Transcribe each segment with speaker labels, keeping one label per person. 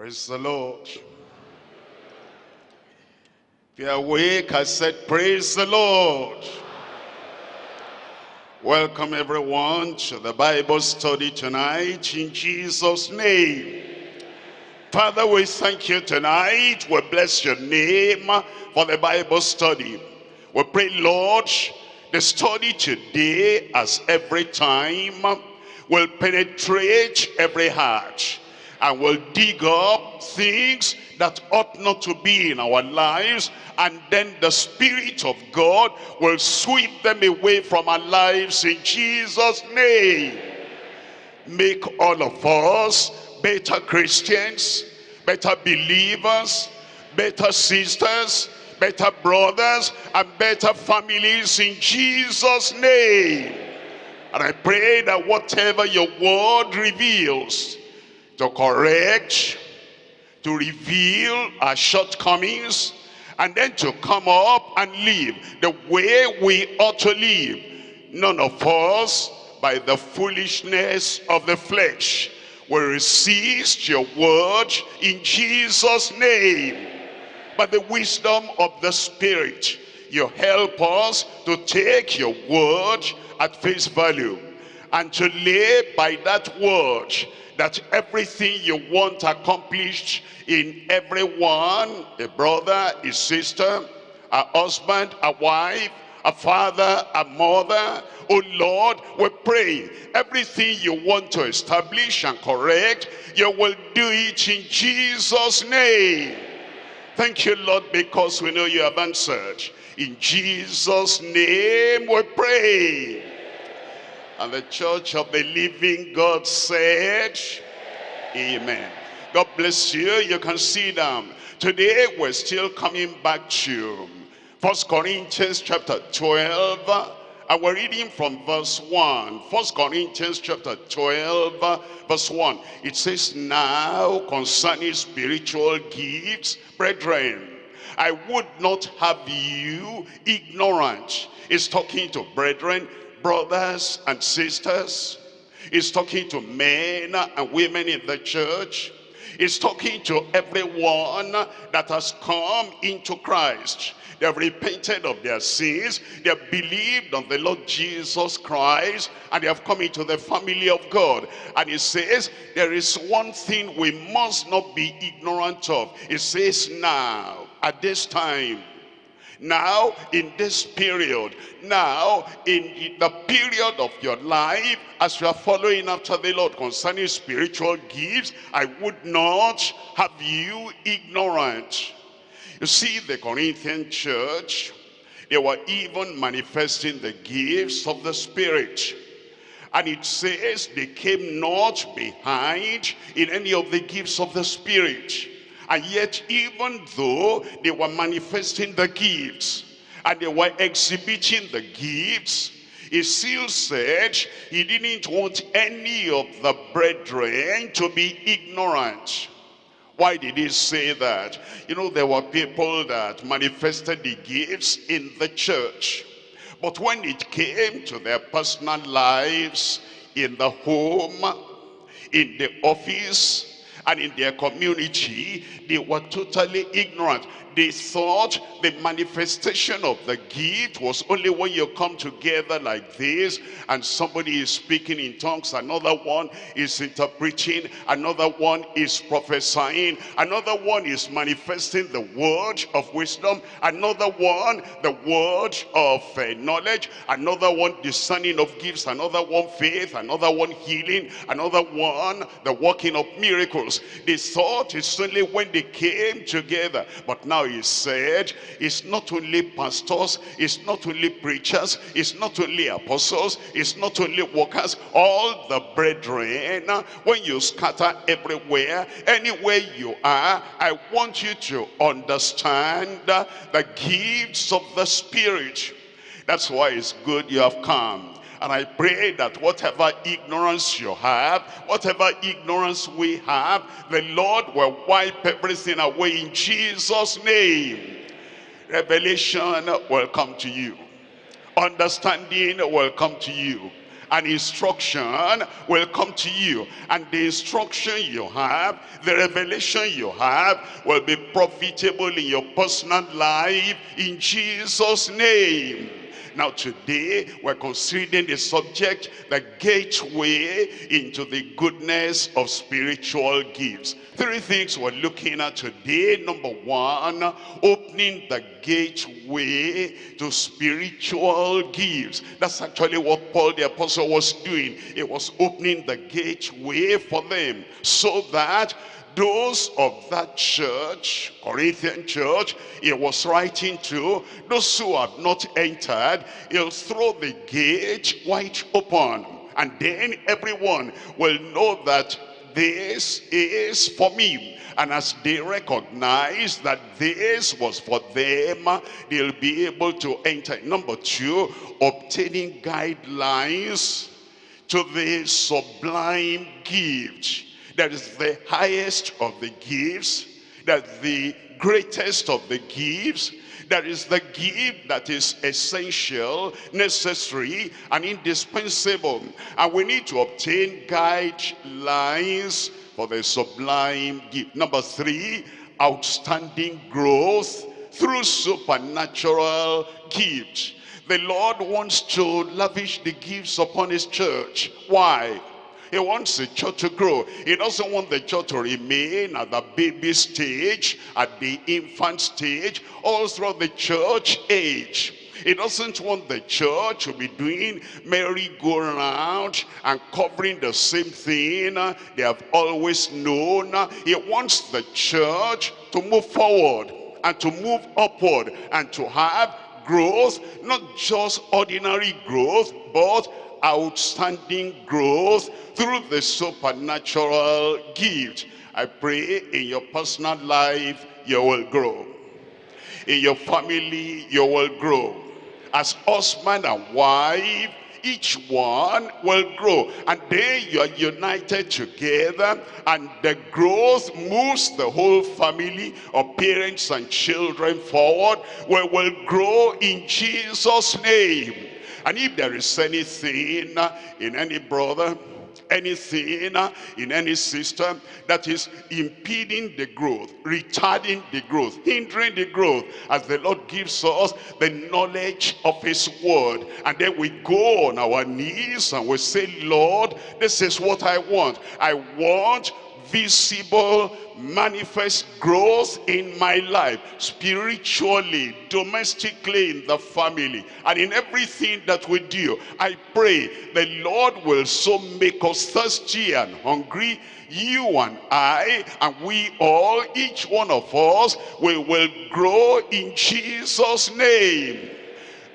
Speaker 1: Praise the Lord. If you're awake, I said, praise the Lord. Welcome everyone to the Bible study tonight in Jesus' name. Father, we thank you tonight. We bless your name for the Bible study. We pray, Lord, the study today, as every time, will penetrate every heart and will dig up things that ought not to be in our lives and then the Spirit of God will sweep them away from our lives in Jesus name. Make all of us better Christians better believers better sisters better brothers and better families in Jesus name. And I pray that whatever your word reveals to correct, to reveal our shortcomings, and then to come up and live the way we ought to live. None of us, by the foolishness of the flesh, will resist your word in Jesus' name. But the wisdom of the Spirit, you help us to take your word at face value and to live by that word that everything you want accomplished in everyone, a brother, a sister, a husband, a wife, a father, a mother, oh Lord, we pray everything you want to establish and correct, you will do it in Jesus' name. Thank you, Lord, because we know you have answered. In Jesus' name we pray. And the church of the living God said, Amen. God bless you. You can see them. Today we're still coming back to First Corinthians chapter 12. And we're reading from verse 1. First Corinthians chapter 12, verse 1. It says, Now concerning spiritual gifts, brethren, I would not have you ignorant. It's talking to brethren brothers and sisters. He's talking to men and women in the church. He's talking to everyone that has come into Christ. They have repented of their sins. They have believed on the Lord Jesus Christ. And they have come into the family of God. And he says, there is one thing we must not be ignorant of. He says, now, at this time, now in this period now in the period of your life as you are following after the lord concerning spiritual gifts i would not have you ignorant. You see the corinthian church they were even manifesting the gifts of the spirit. And it says they came not behind in any of the gifts of the spirit and yet, even though they were manifesting the gifts and they were exhibiting the gifts, he still said he didn't want any of the brethren to be ignorant. Why did he say that? You know, there were people that manifested the gifts in the church. But when it came to their personal lives, in the home, in the office, and in their community, they were totally ignorant. They thought the manifestation of the gift was only when you come together like this and somebody is speaking in tongues, another one is interpreting, another one is prophesying, another one is manifesting the word of wisdom, another one the word of uh, knowledge, another one discerning of gifts, another one faith, another one healing, another one the working of miracles. They thought it's only when they came together, but now he said, it's not only pastors, it's not only preachers, it's not only apostles, it's not only workers, all the brethren, when you scatter everywhere, anywhere you are, I want you to understand the gifts of the Spirit. That's why it's good you have come. And I pray that whatever ignorance you have, whatever ignorance we have, the Lord will wipe everything away in Jesus' name. Revelation will come to you. Understanding will come to you. An instruction will come to you. And the instruction you have, the revelation you have, will be profitable in your personal life in Jesus' name. Now today, we're considering the subject, the gateway into the goodness of spiritual gifts. Three things we're looking at today. Number one, opening the gateway to spiritual gifts. That's actually what Paul the apostle was doing. It was opening the gateway for them so that those of that church, Corinthian church, he was writing to, those who have not entered, he'll throw the gate wide open. And then everyone will know that this is for me. And as they recognize that this was for them, they'll be able to enter. Number two, obtaining guidelines to the sublime gift that is the highest of the gifts, that the greatest of the gifts, that is the gift that is essential, necessary, and indispensable. And we need to obtain guidelines for the sublime gift. Number three, outstanding growth through supernatural gifts. The Lord wants to lavish the gifts upon his church. Why? He wants the church to grow. He doesn't want the church to remain at the baby stage, at the infant stage, all throughout the church age. He doesn't want the church to be doing merry-go-round and covering the same thing they have always known. He wants the church to move forward and to move upward and to have growth, not just ordinary growth, but outstanding growth through the supernatural gift. I pray in your personal life, you will grow. In your family, you will grow. As husband and wife, each one will grow and then you are united together and the growth moves the whole family of parents and children forward we will grow in jesus name and if there is anything in any brother, anything in any system that is impeding the growth, retarding the growth, hindering the growth, as the Lord gives us the knowledge of his word. And then we go on our knees and we say, Lord, this is what I want. I want visible manifest growth in my life spiritually domestically in the family and in everything that we do. I pray the lord will so make us thirsty and hungry you and i and we all each one of us we will grow in jesus name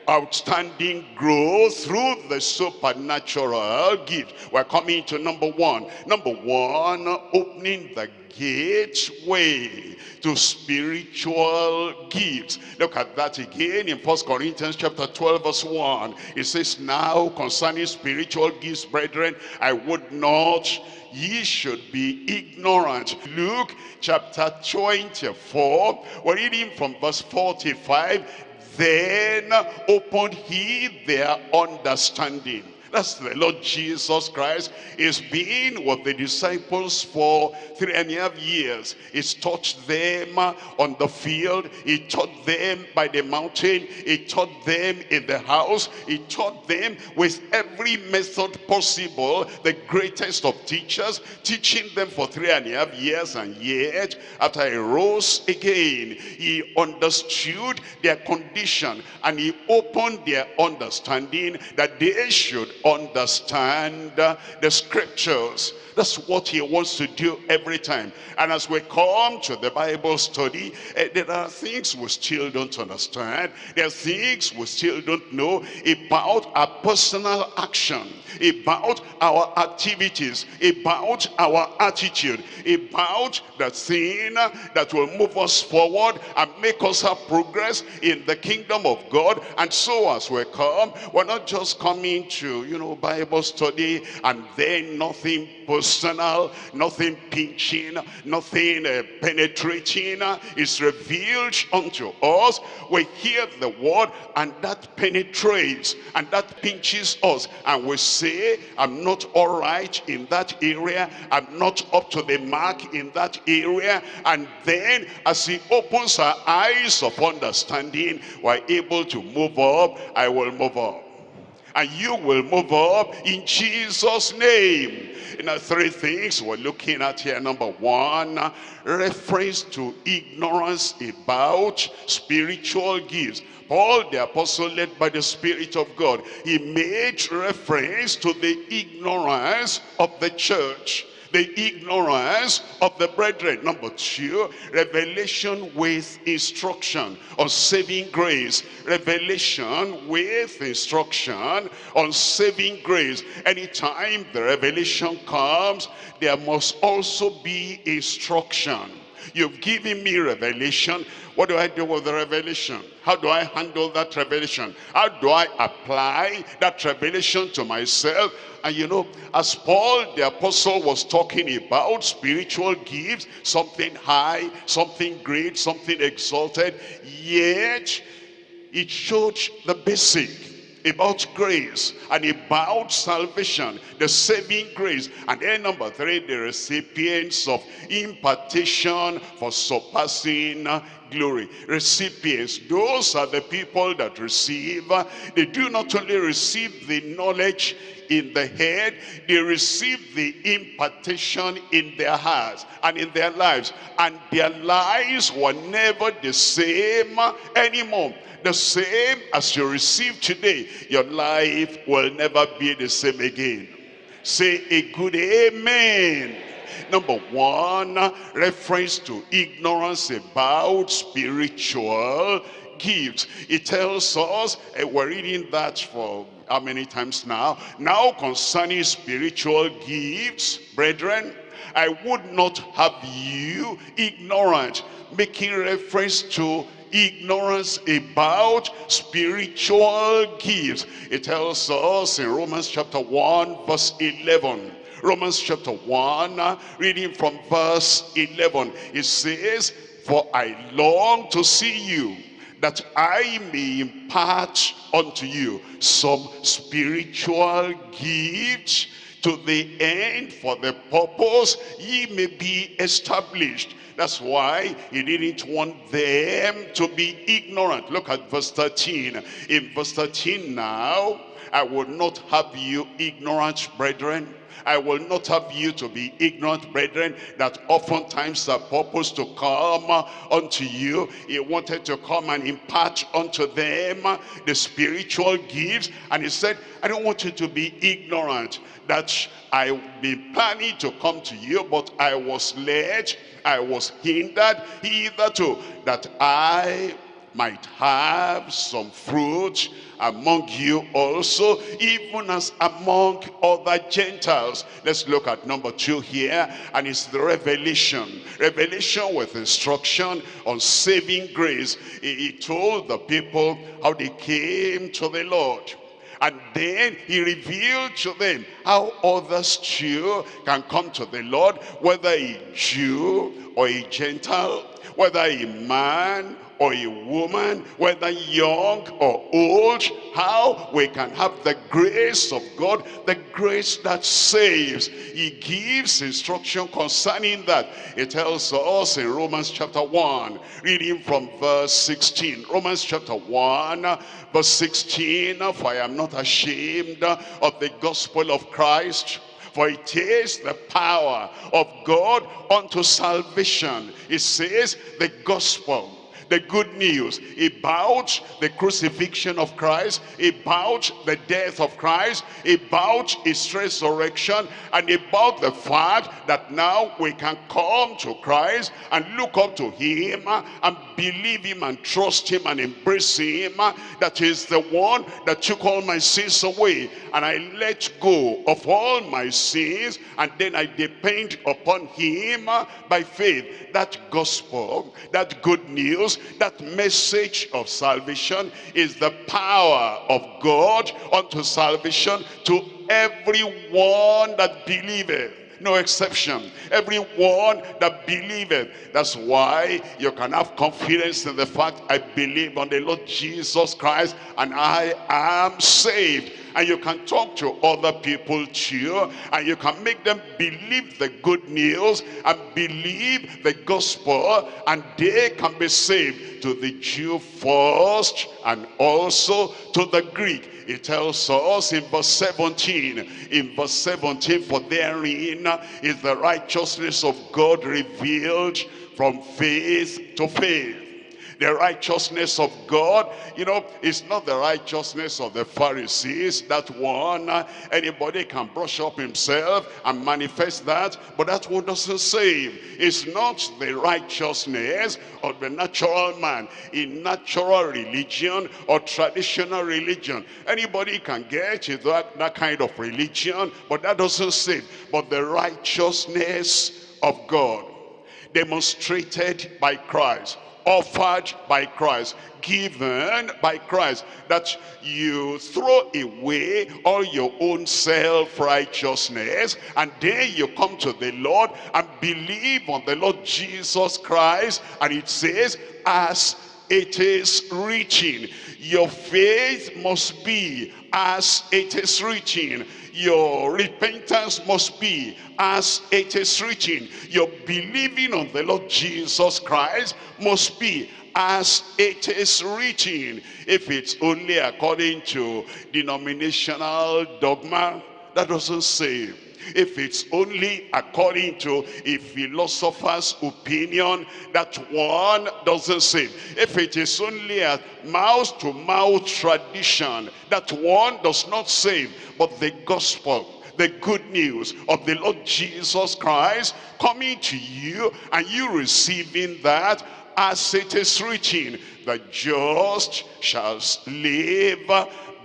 Speaker 1: outstanding growth through the supernatural gift. We're coming to number one. Number one, opening the gateway to spiritual gifts. Look at that again in First Corinthians chapter 12 verse 1. It says, Now concerning spiritual gifts, brethren, I would not ye should be ignorant. Luke chapter 24, we're reading from verse 45. Then opened he their understanding that's the Lord Jesus Christ. He's been with the disciples for three and a half years. He's taught them on the field. He taught them by the mountain. He taught them in the house. He taught them with every method possible, the greatest of teachers, teaching them for three and a half years. And yet, after he rose again, he understood their condition and he opened their understanding that they should understand the scriptures. That's what he wants to do every time. And as we come to the Bible study, uh, there are things we still don't understand. There are things we still don't know about our personal action, about our activities, about our attitude, about the thing that will move us forward and make us have progress in the kingdom of God. And so as we come, we're not just coming to, you know, Bible study and then nothing personal, nothing pinching, nothing uh, penetrating uh, is revealed unto us. We hear the word and that penetrates and that pinches us and we say, I'm not all right in that area. I'm not up to the mark in that area. And then as he opens our eyes of understanding, we're able to move up. I will move up and you will move up in Jesus' name. You know, three things we're looking at here. Number one, reference to ignorance about spiritual gifts. Paul the apostle led by the Spirit of God, he made reference to the ignorance of the church the ignorance of the brethren. Number two, revelation with instruction on saving grace. Revelation with instruction on saving grace. Anytime the revelation comes, there must also be instruction. You've given me revelation. What do I do with the revelation? How do I handle that revelation? How do I apply that revelation to myself? And you know, as Paul the apostle was talking about spiritual gifts, something high, something great, something exalted, yet it showed the basic about grace and about salvation, the saving grace. And then number three, the recipients of impartation for surpassing glory. Recipients, those are the people that receive. They do not only receive the knowledge in the head, they receive the impartation in their hearts and in their lives. And their lives were never the same anymore. The same as you receive today, your life will never be the same again. Say a good amen. Number one, reference to ignorance about spiritual gifts. It tells us, uh, we're reading that for how many times now? Now concerning spiritual gifts, brethren, I would not have you ignorant, making reference to ignorance about spiritual gifts. It tells us in Romans chapter 1 verse 11. Romans chapter 1, reading from verse 11. It says, For I long to see you that I may impart unto you some spiritual gift to the end for the purpose ye may be established. That's why he didn't want them to be ignorant. Look at verse 13. In verse 13 now, I will not have you ignorant, brethren I will not have you to be ignorant, brethren, that oftentimes the purpose to come unto you, he wanted to come and impart unto them the spiritual gifts. And he said, I don't want you to be ignorant that I be planning to come to you, but I was led, I was hindered hitherto, that I might have some fruit among you also, even as among other Gentiles. Let's look at number two here, and it's the revelation. Revelation with instruction on saving grace. He, told the people how they came to the Lord. And then he revealed to them how others too can come to the Lord, whether a Jew or a Gentile, whether a man or a woman, whether young or old, how we can have the grace of God, the grace that saves. He gives instruction concerning that. It tells us in Romans chapter 1, reading from verse 16. Romans chapter 1, verse 16, For I am not ashamed of the gospel of Christ, for it is the power of God unto salvation. It says the gospel the good news about the crucifixion of Christ, about the death of Christ, about his resurrection, and about the fact that now we can come to Christ and look up to him and believe him and trust him and embrace him. That is the one that took all my sins away. And I let go of all my sins and then I depend upon him by faith. That gospel, that good news that message of salvation is the power of God unto salvation to everyone that believeth no exception. Everyone that believeth that's why you can have confidence in the fact i believe on the lord jesus christ and i am saved. And you can talk to other people too and you can make them believe the good news and believe the gospel and they can be saved to the Jew first and also to the Greek it tells us in verse 17 in verse 17 for therein is the righteousness of God revealed from faith to faith the righteousness of God. You know, it's not the righteousness of the Pharisees. That one, uh, anybody can brush up himself and manifest that, but that one doesn't save. It's not the righteousness of the natural man in natural religion or traditional religion. Anybody can get that, that kind of religion, but that doesn't save. But the righteousness of God demonstrated by Christ offered by Christ, given by Christ, that you throw away all your own self-righteousness, and then you come to the Lord and believe on the Lord Jesus Christ, and it says, as it is written, your faith must be as it is written your repentance must be as it is written. Your believing on the Lord Jesus Christ must be as it is written. If it's only according to denominational dogma, that doesn't save if it's only according to a philosopher's opinion, that one doesn't save. If it is only a mouth-to-mouth -mouth tradition, that one does not save. But the gospel, the good news of the Lord Jesus Christ coming to you and you receiving that as it is written, the just shall live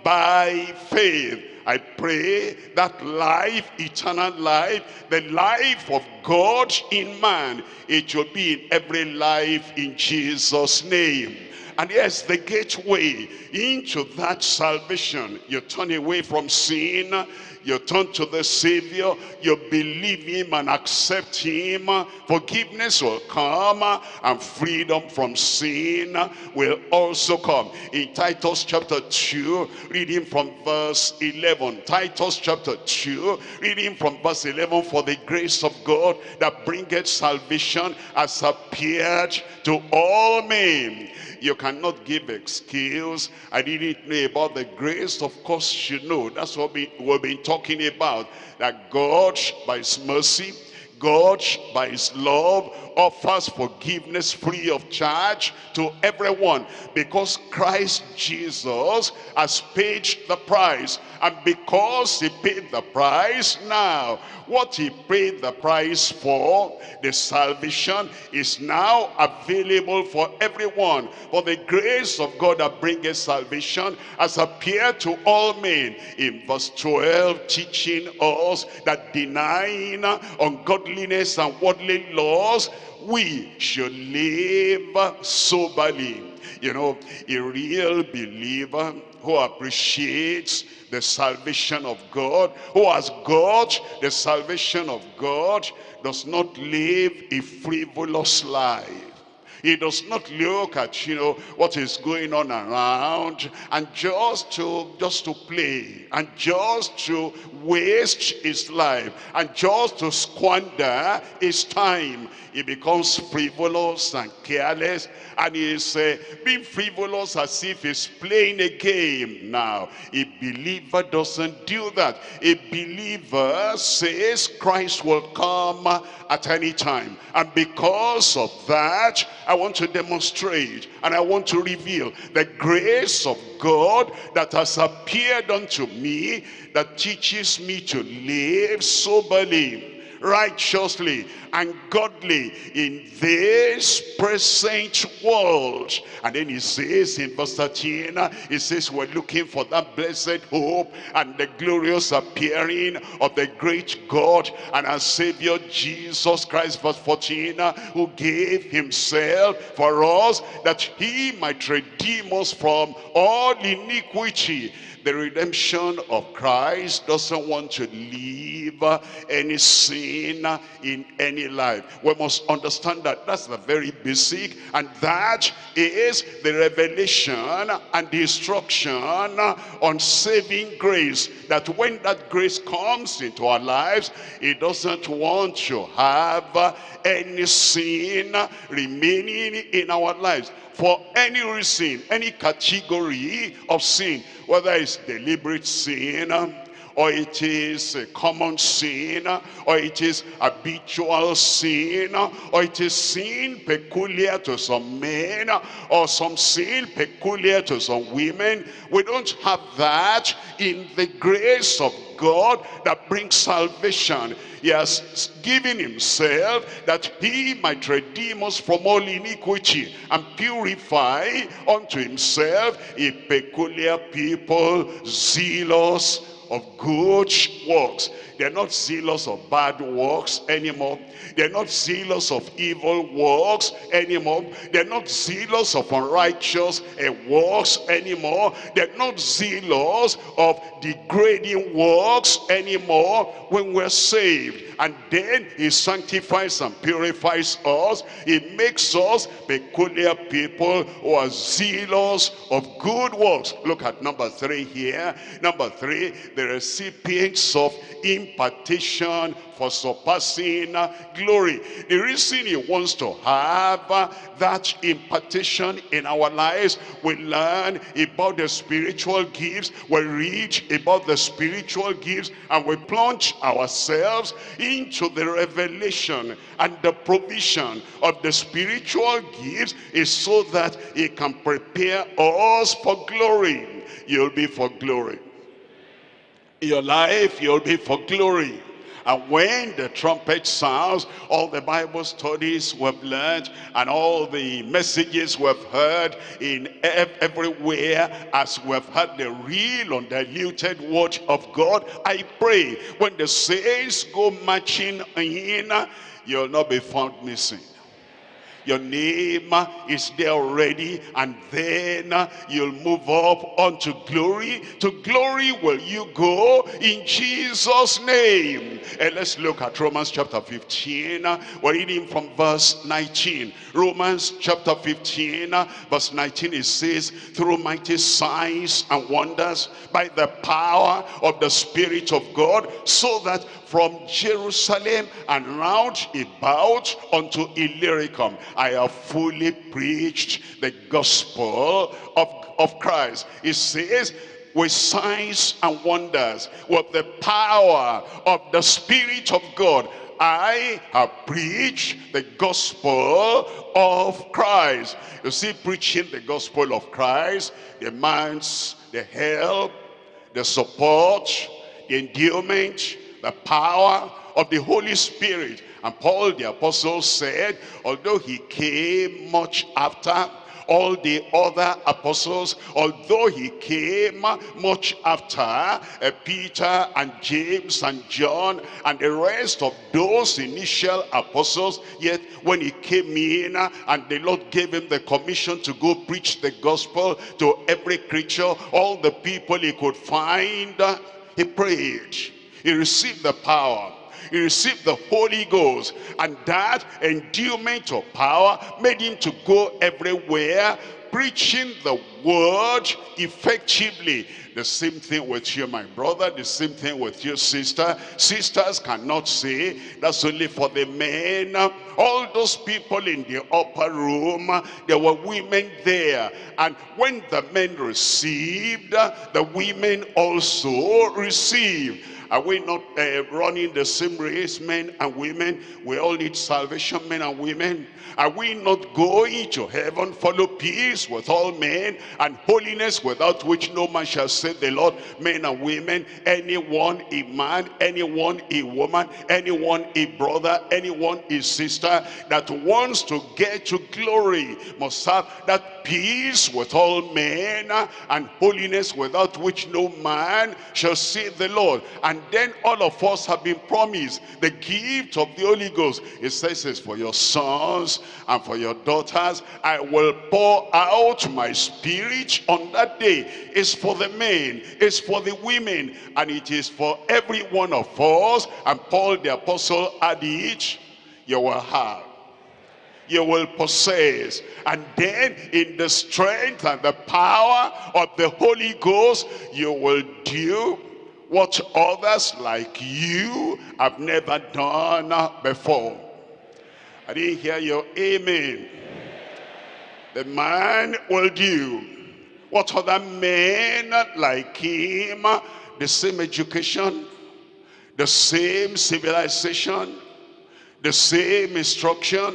Speaker 1: by faith. I pray that life, eternal life, the life of God in man, it will be in every life in Jesus' name. And yes, the gateway into that salvation. You turn away from sin, you turn to the Savior, you believe him and accept him, forgiveness will come and freedom from sin will also come. In Titus chapter 2, reading from verse 11. Titus chapter 2, reading from verse 11, for the grace of God that bringeth salvation has appeared to all men you cannot give excuse. I didn't know about the grace. Of course you know. That's what we, we've been talking about. That God, by his mercy, God, by his love, offers forgiveness free of charge to everyone because Christ Jesus has paid the price. And because he paid the price, now what he paid the price for, the salvation, is now available for everyone. For the grace of God that bringeth salvation has appeared to all men. In verse 12, teaching us that denying ungodliness and worldly laws, we should live soberly. You know, a real believer who appreciates the salvation of God, who has got the salvation of God, does not live a frivolous life. He does not look at, you know, what is going on around and just to, just to play and just to waste his life and just to squander his time. He becomes frivolous and careless and he's uh, being frivolous as if he's playing a game now. A believer doesn't do that. A believer says Christ will come at any time. And because of that, I want to demonstrate and I want to reveal the grace of God that has appeared unto me that teaches me to live soberly righteously and godly in this present world. And then he says in verse 13, he says we're looking for that blessed hope and the glorious appearing of the great God and our Savior Jesus Christ, verse 14, who gave himself for us that he might redeem us from all iniquity the redemption of Christ doesn't want to leave any sin sin in any life. We must understand that that's the very basic and that is the revelation and the instruction on saving grace. That when that grace comes into our lives, it doesn't want to have any sin remaining in our lives for any reason, any category of sin, whether it's deliberate sin, or it is a common sin, or it is habitual sin, or it is sin peculiar to some men, or some sin peculiar to some women. We don't have that in the grace of God that brings salvation. He has given himself that he might redeem us from all iniquity and purify unto himself a peculiar people, zealous of good works. They're not zealous of bad works anymore. They're not zealous of evil works anymore. They're not zealous of unrighteous uh, works anymore. They're not zealous of degrading works anymore when we're saved. And then he sanctifies and purifies us. He makes us peculiar people who are zealous of good works. Look at number three here. Number three, the recipients of impartation for surpassing glory. The reason he wants to have that impartation in our lives, we learn about the spiritual gifts, we read about the spiritual gifts, and we plunge ourselves into the revelation and the provision of the spiritual gifts is so that he can prepare us for glory. You'll be for glory. Your life, you'll be for glory. And when the trumpet sounds, all the Bible studies we've learned and all the messages we've heard in everywhere as we've had the real undiluted word of God, I pray when the saints go marching in, you'll not be found missing your name is there already and then you'll move up unto glory. To glory will you go in jesus name. And let's look at romans chapter 15 we're reading from verse 19 romans chapter 15 verse 19 it says through mighty signs and wonders by the power of the spirit of god so that from Jerusalem and round about unto Illyricum. I have fully preached the gospel of, of Christ. It says, with signs and wonders, with the power of the Spirit of God, I have preached the gospel of Christ. You see, preaching the gospel of Christ demands the help, the support, the endowment, the power of the Holy Spirit. And Paul the apostle said, although he came much after all the other apostles, although he came much after uh, Peter and James and John and the rest of those initial apostles, yet when he came in and the Lord gave him the commission to go preach the gospel to every creature, all the people he could find, he prayed he received the power. He received the Holy Ghost. And that endowment of power made him to go everywhere preaching the word effectively. The same thing with you, my brother. The same thing with your sister. Sisters cannot say, that's only for the men. All those people in the upper room, there were women there. And when the men received, the women also received. Are we not uh, running the same race, men and women? We all need salvation, men and women. Are we not going to heaven, follow peace with all men and holiness without which no man shall say the Lord, men and women, anyone a man, anyone a woman, anyone a brother, anyone a sister that wants to get to glory must have that peace with all men and holiness without which no man shall see the Lord. And Then all of us have been promised the gift of the Holy Ghost. It says it's for your sons and for your daughters. I will pour out my spirit on that day. It's for the men, it's for the women, and it is for every one of us. And Paul the apostle added, you will have you will possess. And then in the strength and the power of the Holy Ghost, you will do what others like you have never done before. I didn't hear your amen. The man will do what other men like him, the same education, the same civilization, the same instruction,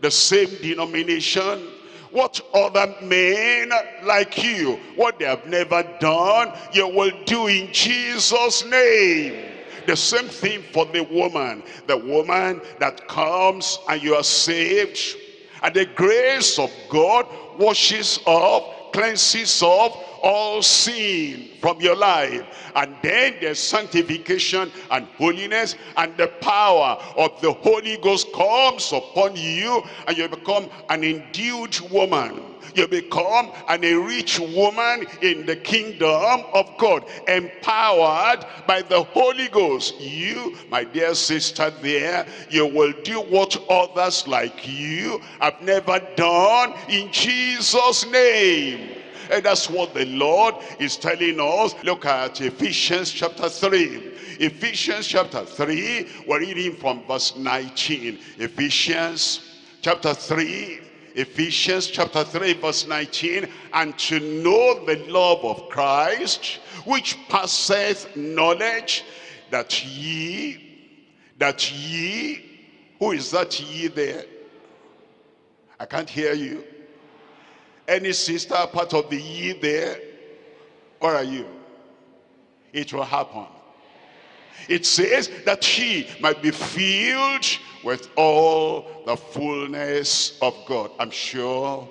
Speaker 1: the same denomination, what other men like you, what they have never done, you will do in Jesus' name. The same thing for the woman. The woman that comes and you are saved. And the grace of God washes off, cleanses of all sin from your life. And then there's sanctification and holiness and the power of the Holy Ghost comes upon you and you become an endued woman. You become an enriched woman in the kingdom of God, empowered by the Holy Ghost. You, my dear sister there, you will do what others like you have never done in Jesus' name. And that's what the Lord is telling us. Look at Ephesians chapter 3. Ephesians chapter 3, we're reading from verse 19. Ephesians chapter 3, Ephesians chapter 3 verse 19 and to know the love of Christ which passeth knowledge that ye that ye who is that ye there I can't hear you any sister part of the ye there? Where are you? It will happen. It says that she might be filled with all the fullness of God. I'm sure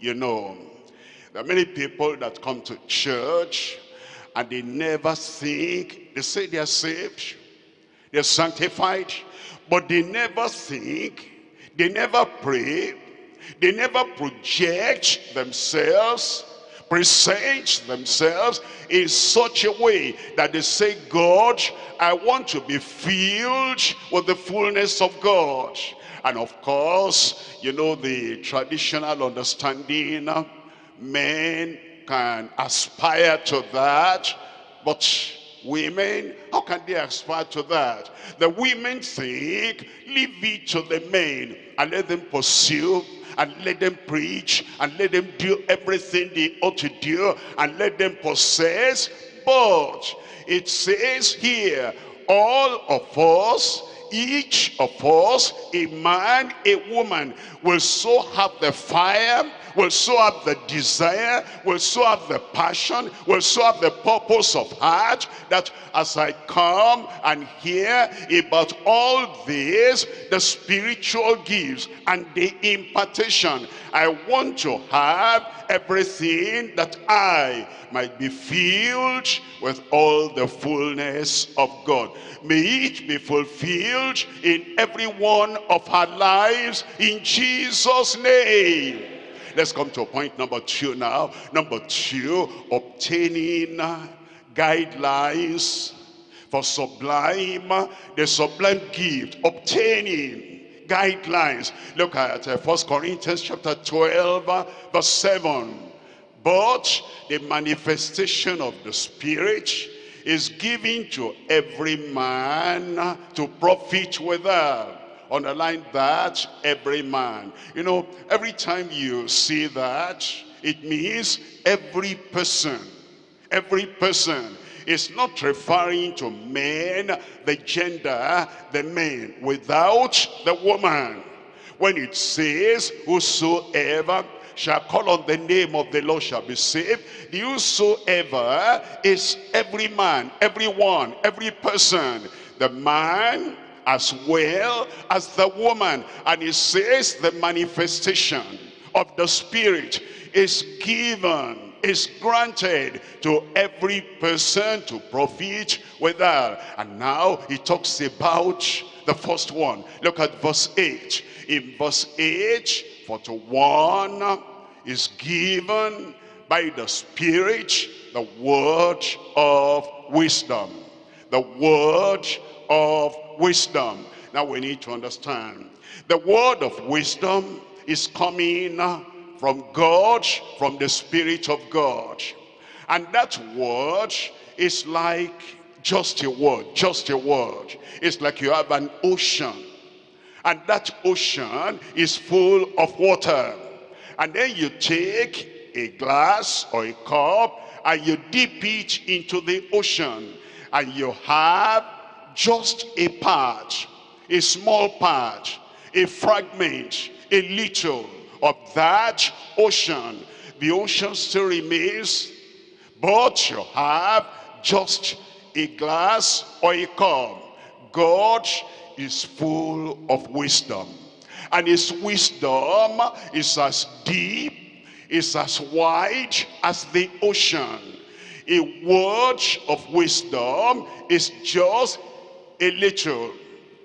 Speaker 1: you know. There are many people that come to church and they never think, they say they are saved, they're sanctified, but they never think, they never pray, they never project themselves, present themselves in such a way that they say, God, I want to be filled with the fullness of God. And of course, you know, the traditional understanding, men can aspire to that, but women, how can they aspire to that? The women think, leave it to the men and let them pursue and let them preach and let them do everything they ought to do and let them possess. But it says here, all of us, each of us, a man, a woman, will so have the fire will so have the desire, will so have the passion, will so have the purpose of heart that as I come and hear about all this, the spiritual gifts and the impartation, I want to have everything that I might be filled with all the fullness of God. May it be fulfilled in every one of our lives in Jesus' name. Let's come to point number two now. Number two, obtaining guidelines for sublime, the sublime gift, obtaining guidelines. Look at uh, First Corinthians chapter 12, verse 7. But the manifestation of the Spirit is given to every man to profit without underline that every man you know every time you see that it means every person every person is not referring to men the gender the men without the woman when it says whosoever shall call on the name of the Lord shall be saved. Whosoever is every man, everyone, every person. The man as well as the woman. And it says the manifestation of the Spirit is given is granted to every person to profit with that. And now he talks about the first one. Look at verse 8. In verse 8, for to one is given by the Spirit the word of wisdom. The word of wisdom. Now we need to understand. The word of wisdom is coming from God, from the Spirit of God. And that word is like just a word, just a word. It's like you have an ocean. And that ocean is full of water. And then you take a glass or a cup and you dip it into the ocean. And you have just a part, a small part, a fragment, a little of that ocean. The ocean still remains, but you have just a glass or a cup. God is full of wisdom. And his wisdom is as deep, is as wide as the ocean. A word of wisdom is just a little,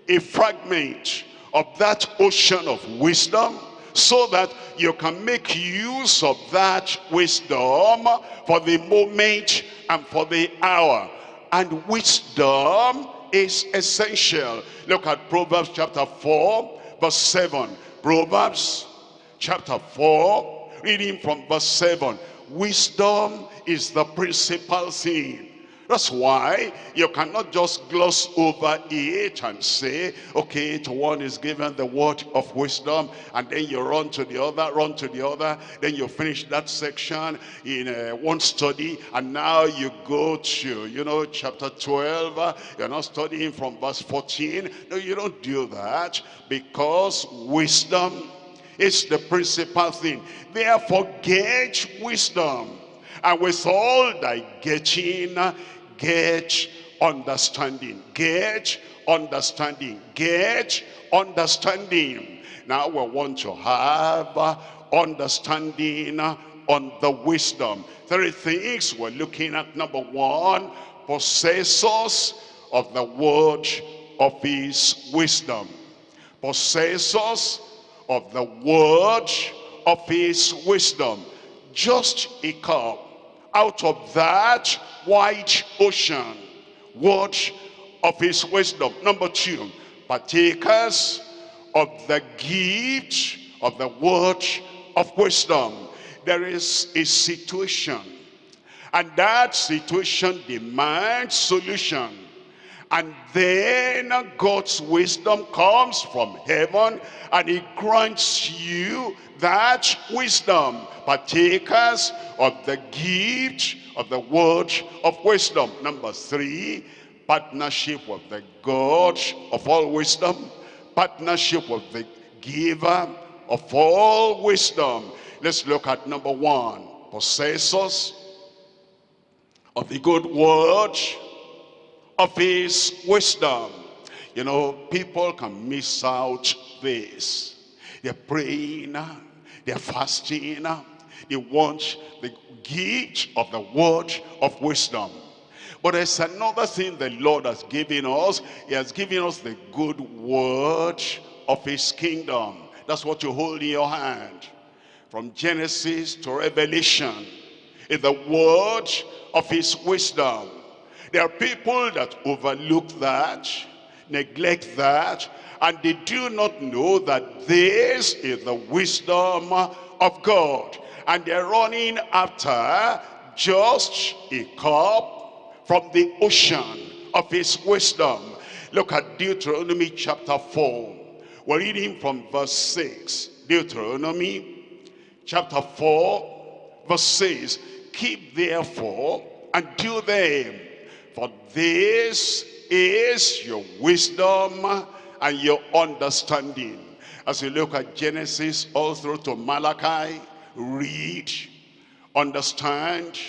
Speaker 1: a fragment of that ocean of wisdom so that you can make use of that wisdom for the moment and for the hour. And wisdom is essential. Look at Proverbs chapter 4, verse 7. Proverbs chapter 4, reading from verse 7. Wisdom is the principal thing that's why you cannot just gloss over it and say, okay, to one is given the word of wisdom, and then you run to the other, run to the other, then you finish that section in uh, one study, and now you go to, you know, chapter 12, you're not studying from verse 14. No, you don't do that, because wisdom is the principal thing. Therefore, get wisdom. And with all thy getting, get understanding get understanding get understanding. Now we want to have understanding on the wisdom. Three things we're looking at. Number one possessors of the word of his wisdom. Possessors of the word of his wisdom. Just a cup out of that wide ocean. Word of his wisdom. Number two partakers of the gift of the word of wisdom. There is a situation and that situation demands solution and then God's wisdom comes from heaven and he grants you that wisdom partakers of the gift of the word of wisdom. Number three, partnership with the God of all wisdom. Partnership with the giver of all wisdom. Let's look at number one. Possessors of the good word of his wisdom. You know, people can miss out this. They're praying, they're fasting, they want the gift of the word of wisdom. But there's another thing the Lord has given us. He has given us the good word of his kingdom. That's what you hold in your hand. From Genesis to Revelation. In the word of his wisdom. There are people that overlook that, neglect that, and they do not know that this is the wisdom of God and they're running after just a cup from the ocean of his wisdom. Look at Deuteronomy chapter 4. We're reading from verse 6. Deuteronomy chapter 4 verse 6. Keep therefore and do them, for this is your wisdom and your understanding. As you look at Genesis all through to Malachi, read, understand,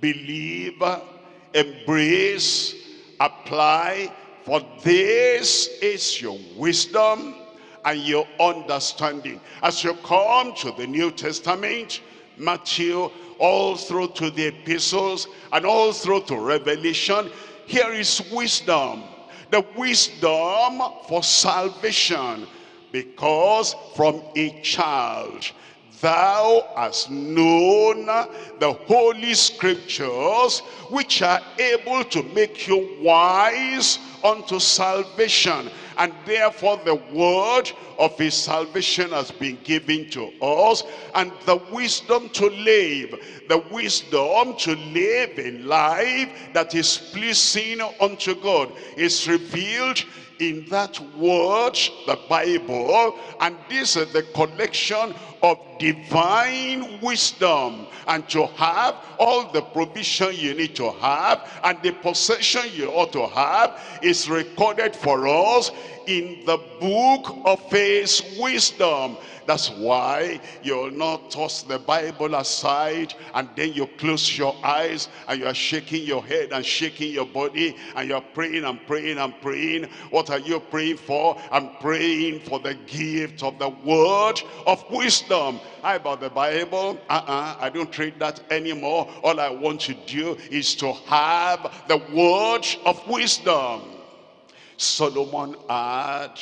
Speaker 1: believe, embrace, apply, for this is your wisdom and your understanding. As you come to the New Testament, Matthew, all through to the epistles, and all through to Revelation, here is wisdom. The wisdom for salvation. Because from a child thou hast known the holy scriptures which are able to make you wise unto salvation. And therefore the word of his salvation has been given to us. And the wisdom to live the wisdom to live a life that is pleasing unto God is revealed in that word, the Bible, and this is the collection of divine wisdom and to have all the provision you need to have and the possession you ought to have is recorded for us in the book of his wisdom that's why you'll not toss the Bible aside and then you close your eyes and you are shaking your head and shaking your body and you're praying and praying and praying. What are you praying for? I'm praying for the gift of the word of wisdom. How about the Bible? Uh-uh, I don't treat that anymore. All I want to do is to have the word of wisdom. Solomon had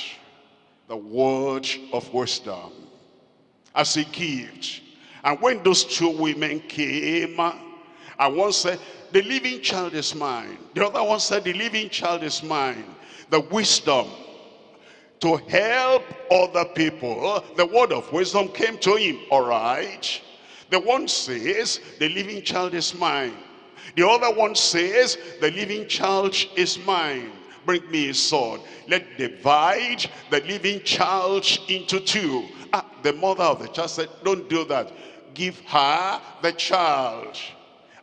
Speaker 1: the word of wisdom as a gift. And when those two women came, and one said, the living child is mine. The other one said, the living child is mine. The wisdom to help other people. The word of wisdom came to him, all right. The one says, the living child is mine. The other one says, the living child is mine. Bring me a sword. Let divide the living child into two Ah, the mother of the child said, don't do that. Give her the child.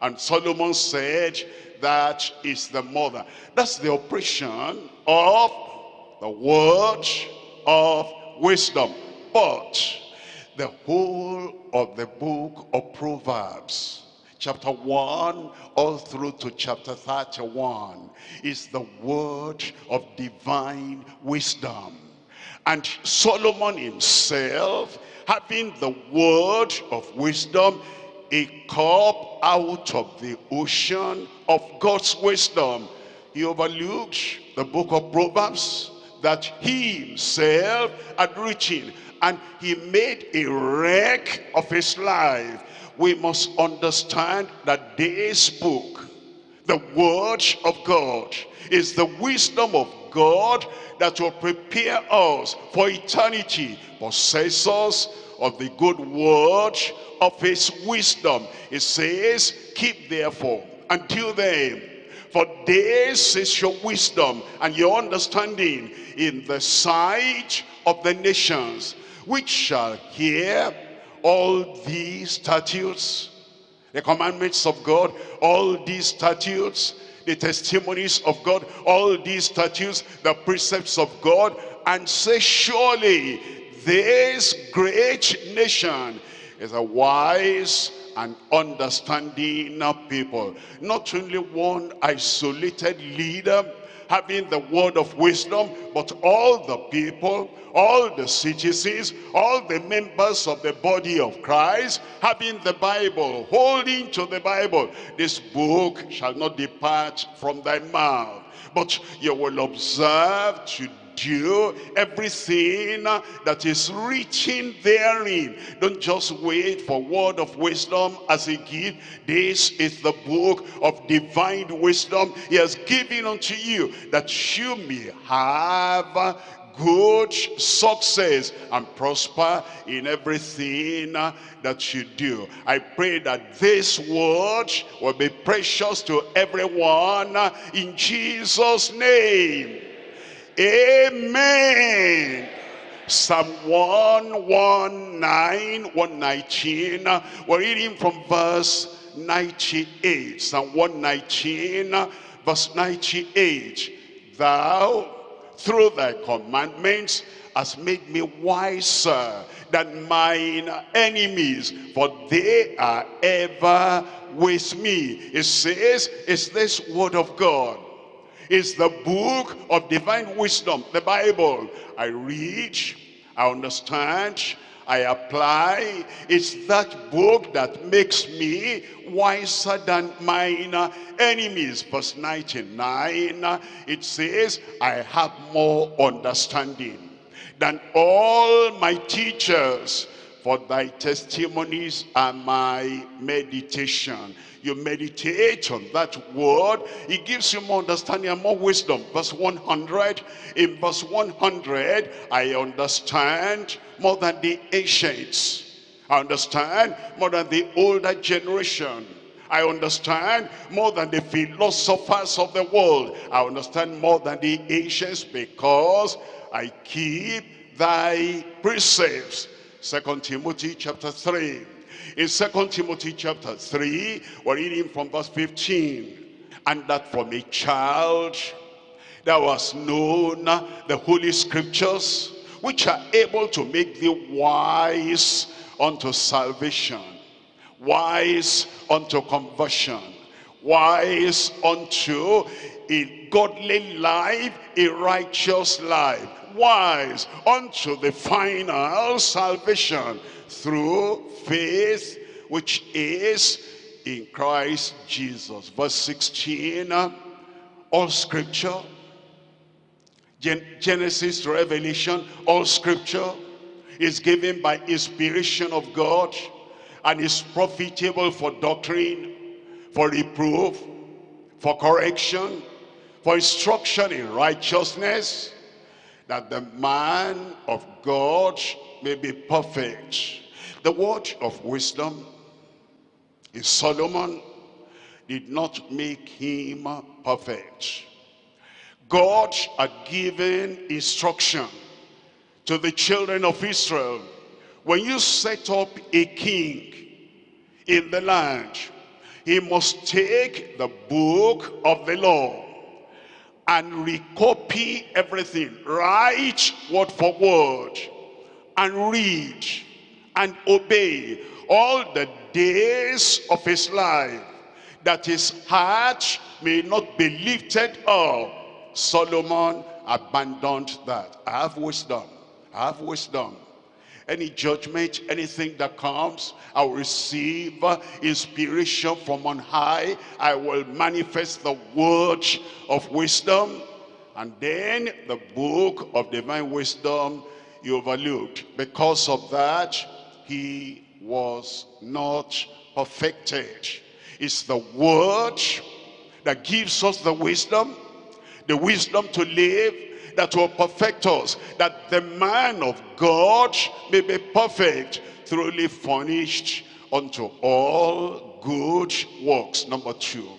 Speaker 1: And Solomon said, that is the mother. That's the operation of the word of wisdom. But the whole of the book of Proverbs, chapter 1 all through to chapter 31, is the word of divine wisdom. And Solomon himself, having the word of wisdom, a cup out of the ocean of God's wisdom. He overlooked the book of Proverbs that he himself had written and he made a wreck of his life. We must understand that this book, the word of God, is the wisdom of God that will prepare us for eternity, possessors of the good word of his wisdom. It says, keep therefore until then, for this is your wisdom and your understanding in the sight of the nations, which shall hear all these statutes, the commandments of God, all these statutes, the testimonies of God, all these statutes, the precepts of God, and say, surely this great nation is a wise and understanding people. Not only one isolated leader, having the word of wisdom, but all the people, all the citizens, all the members of the body of Christ, having the Bible, holding to the Bible. This book shall not depart from thy mouth, but you will observe to do everything that is written therein. Don't just wait for word of wisdom as a gift. This is the book of divine wisdom he has given unto you that you may have good success and prosper in everything that you do. I pray that this word will be precious to everyone in Jesus' name. Amen. Psalm 119, 119. We're reading from verse 98. Psalm 119, verse 98. Thou, through thy commandments, hast made me wiser than mine enemies, for they are ever with me. It says, is this word of God is the book of divine wisdom, the Bible. I read, I understand, I apply. It's that book that makes me wiser than mine enemies. Verse 99, it says, I have more understanding than all my teachers for thy testimonies are my meditation you meditate on that word, it gives you more understanding and more wisdom. Verse 100, in verse 100, I understand more than the ancients. I understand more than the older generation. I understand more than the philosophers of the world. I understand more than the ancients because I keep thy precepts. Second Timothy chapter 3 in Second Timothy chapter 3, we're reading from verse 15. And that from a child there was known the holy scriptures, which are able to make thee wise unto salvation, wise unto conversion, wise unto a godly life, a righteous life, wise unto the final salvation through faith which is in Christ Jesus. Verse 16, all scripture, Gen Genesis to Revelation, all scripture is given by inspiration of God and is profitable for doctrine, for reproof, for correction, for instruction in righteousness, that the man of God may be perfect, the word of wisdom is Solomon did not make him perfect. God had given instruction to the children of Israel. When you set up a king in the land, he must take the book of the law and recopy everything, write word for word, and read and obey all the days of his life, that his heart may not be lifted up. Solomon abandoned that. I have wisdom. I have wisdom. Any judgment, anything that comes, I will receive uh, inspiration from on high. I will manifest the word of wisdom. And then the book of divine wisdom you overlooked. Because of that, he was not perfected. It's the word that gives us the wisdom, the wisdom to live, that will perfect us, that the man of God may be perfect, thoroughly furnished unto all good works. Number two.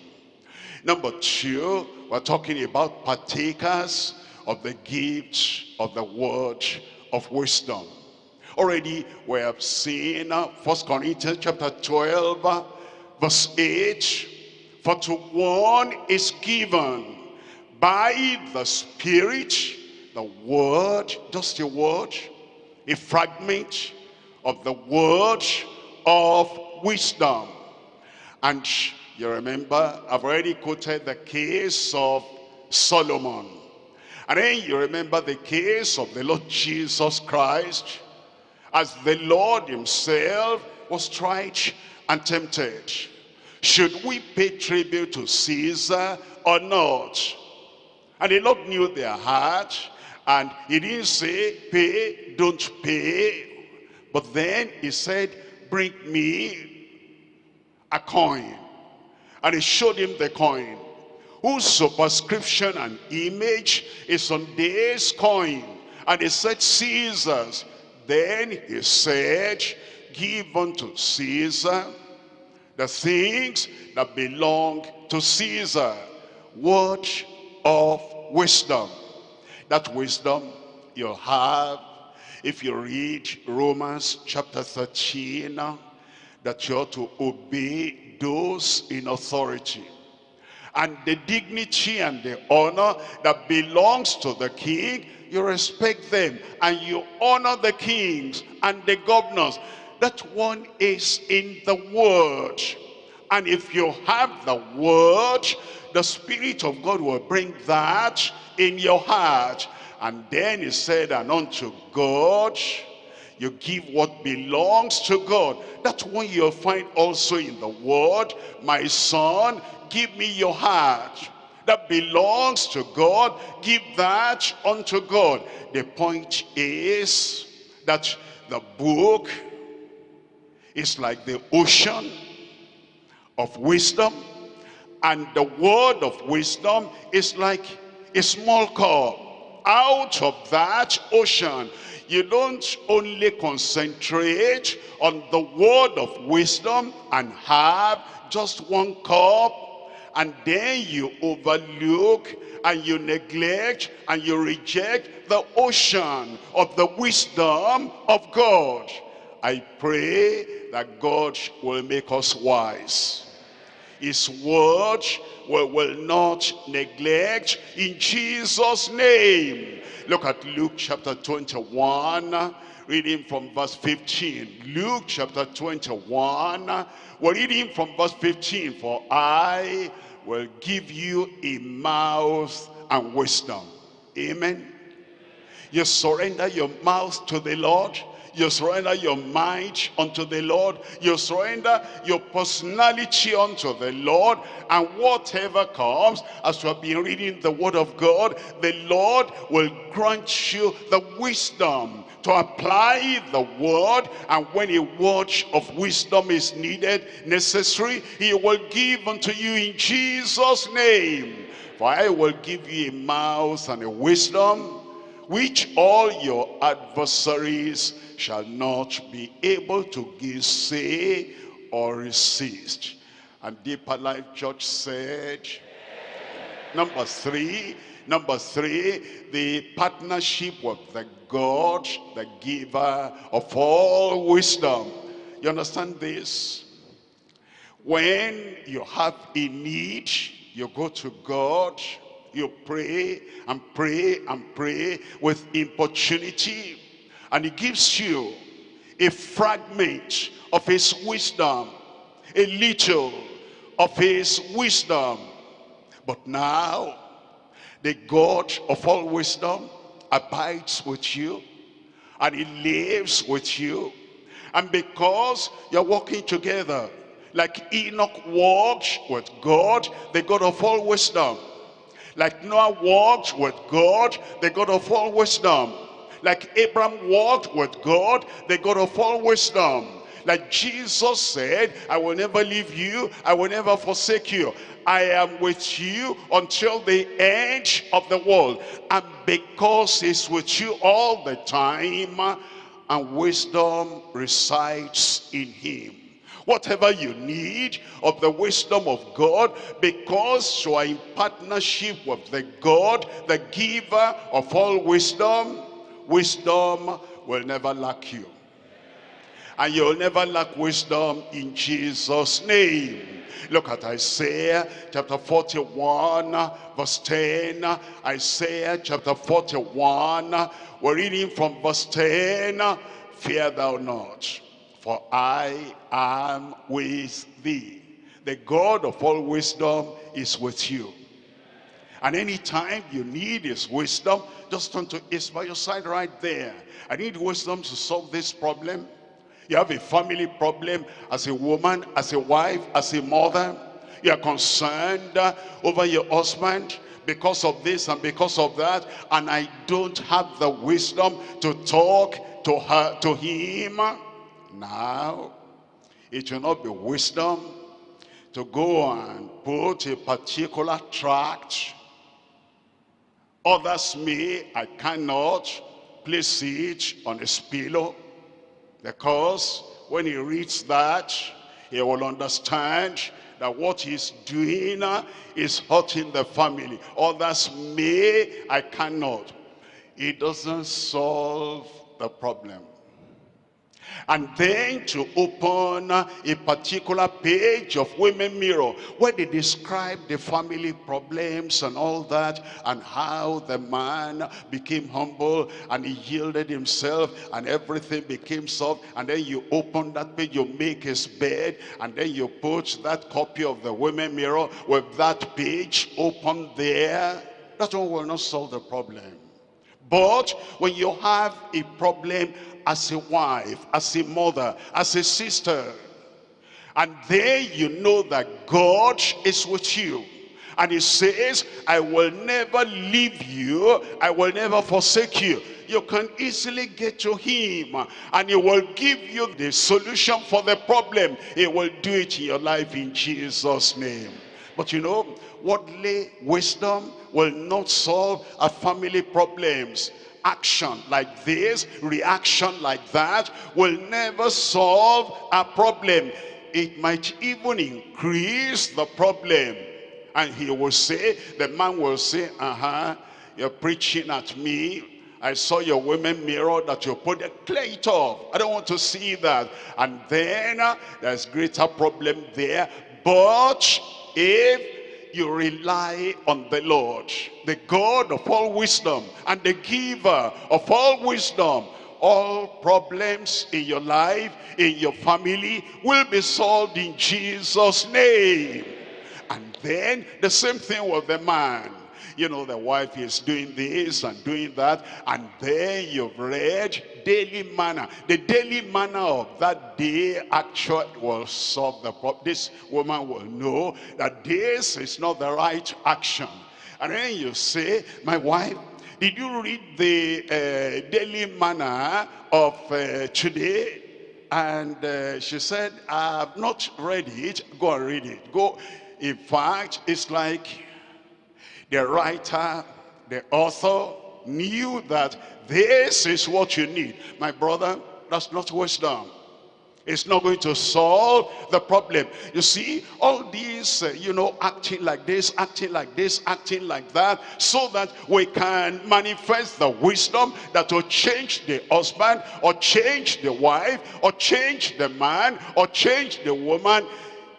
Speaker 1: Number two, we're talking about partakers of the gift of the word of wisdom. Already we have seen uh, First Corinthians chapter 12, verse 8. For to one is given by the Spirit, the word, just a word, a fragment of the word of wisdom. And you remember, I've already quoted the case of Solomon. And then you remember the case of the Lord Jesus Christ as the Lord himself was tried and tempted. Should we pay tribute to Caesar or not? And the Lord knew their heart and he didn't say pay, don't pay. But then he said, bring me a coin. And he showed him the coin. Whose superscription and image is on this coin. And he said, Caesar's. Then he said, give unto Caesar the things that belong to Caesar. Word of wisdom. That wisdom you'll have if you read Romans chapter 13, that you ought to obey those in authority and the dignity and the honor that belongs to the king. You respect them and you honor the kings and the governors. That one is in the word and if you have the word the spirit of god will bring that in your heart and then he said and unto god You give what belongs to God. That one you'll find also in the word. My son, give me your heart. That belongs to God. Give that unto God. The point is that the book is like the ocean of wisdom and the word of wisdom is like a small cup out of that ocean you don't only concentrate on the word of wisdom and have just one cup and then you overlook and you neglect and you reject the ocean of the wisdom of God. I pray that God will make us wise. His word we will not neglect in Jesus' name. Look at Luke chapter 21, reading from verse 15. Luke chapter 21, we're reading from verse 15. For I will give you a mouth and wisdom. Amen. You surrender your mouth to the Lord you surrender your mind unto the Lord. You surrender your personality unto the Lord. And whatever comes, as you have been reading the word of God, the Lord will grant you the wisdom to apply the word and when a word of wisdom is needed necessary he will give unto you in jesus name for i will give you a mouth and a wisdom which all your adversaries shall not be able to say or resist. And Deeper Life Church said, number three, number three, the partnership with the God, the giver of all wisdom. You understand this? When you have a need, you go to God, you pray and pray and pray with importunity and he gives you a fragment of his wisdom, a little of his wisdom. But now, the God of all wisdom abides with you and he lives with you. And because you're walking together, like Enoch walked with God, the God of all wisdom. Like Noah walked with God, the God of all wisdom like Abraham walked with God, the God of all wisdom. Like Jesus said, I will never leave you, I will never forsake you. I am with you until the end of the world. And because he's with you all the time, and wisdom resides in him. Whatever you need of the wisdom of God, because you are in partnership with the God, the giver of all wisdom, wisdom will never lack you. And you'll never lack wisdom in Jesus' name. Look at Isaiah chapter 41 verse 10. Isaiah chapter 41. We're reading from verse 10. Fear thou not, for I am with thee. The God of all wisdom is with you. And anytime you need his wisdom, just turn to it's by your side right there. I need wisdom to solve this problem. You have a family problem as a woman, as a wife, as a mother. You are concerned uh, over your husband because of this and because of that. And I don't have the wisdom to talk to her, to him. Now, it will not be wisdom to go and put a particular tract Others may, I cannot place it on his pillow because when he reads that, he will understand that what he's doing is hurting the family. Others may, I cannot. It doesn't solve the problem and then to open a particular page of Women Mirror where they describe the family problems and all that and how the man became humble and he yielded himself and everything became soft and then you open that page, you make his bed and then you put that copy of the Women Mirror with that page open there. That one will not solve the problem. But when you have a problem as a wife, as a mother, as a sister, and there you know that God is with you. And he says, I will never leave you. I will never forsake you. You can easily get to him and he will give you the solution for the problem. He will do it in your life in Jesus' name. But you know, worldly wisdom will not solve our family problems action like this, reaction like that will never solve a problem. It might even increase the problem. And he will say, the man will say, uh-huh, you're preaching at me. I saw your women mirror that you put clear it off. I don't want to see that. And then uh, there's greater problem there. But if you rely on the Lord, the God of all wisdom and the giver of all wisdom. All problems in your life, in your family will be solved in Jesus' name. And then the same thing with the man you know, the wife is doing this and doing that, and then you've read daily manna. The daily manna of that day actually will solve the problem. This woman will know that this is not the right action. And then you say, my wife, did you read the uh, daily manna of uh, today? And uh, she said, I have not read it. Go and read it. Go. In fact, it's like the writer, the author knew that this is what you need. My brother, that's not wisdom. It's not going to solve the problem. You see, all these, uh, you know, acting like this, acting like this, acting like that, so that we can manifest the wisdom that will change the husband, or change the wife, or change the man, or change the woman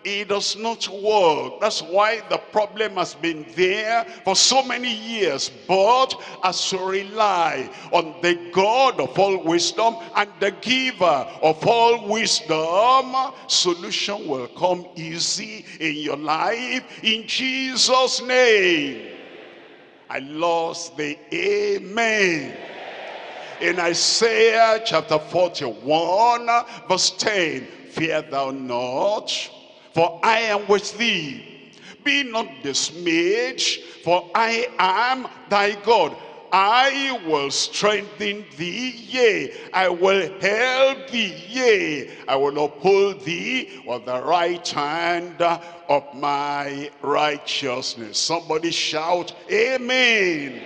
Speaker 1: it does not work. That's why the problem has been there for so many years. But as you rely on the God of all wisdom and the giver of all wisdom, solution will come easy in your life in Jesus' name. I lost the amen. In Isaiah chapter 41 verse 10, Fear thou not, for I am with thee. Be not dismayed, for I am thy God. I will strengthen thee, yea, I will help thee, yea, I will uphold thee with the right hand of my righteousness. Somebody shout, Amen.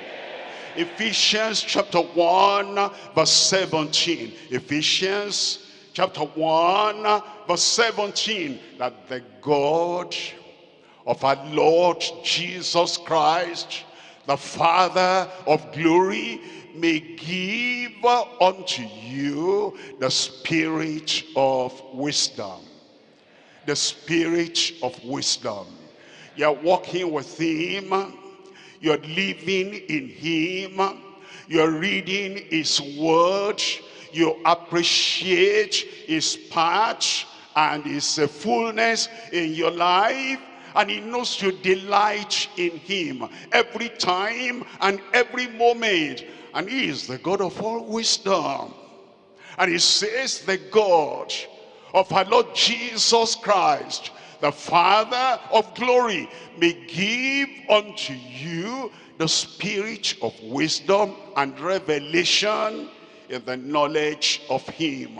Speaker 1: Ephesians chapter 1 verse 17. Ephesians chapter 1 verse 17 that the God of our Lord Jesus Christ the Father of glory may give unto you the spirit of wisdom. The spirit of wisdom. You're walking with him. You're living in him. You're reading his word you appreciate his part and his fullness in your life and he knows you delight in him every time and every moment. And he is the God of all wisdom. And he says the God of our Lord Jesus Christ the Father of glory may give unto you the spirit of wisdom and revelation in the knowledge of him.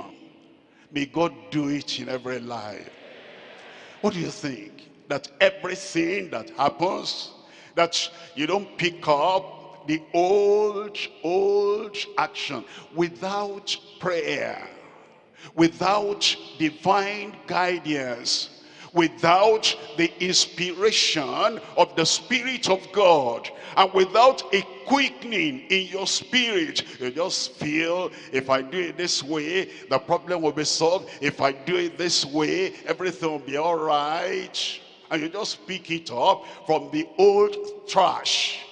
Speaker 1: May God do it in every life. What do you think? That everything that happens, that you don't pick up the old, old action without prayer, without divine guidance, without the inspiration of the Spirit of God and without a quickening in your spirit you just feel if I do it this way the problem will be solved. If I do it this way everything will be all right. And you just pick it up from the old trash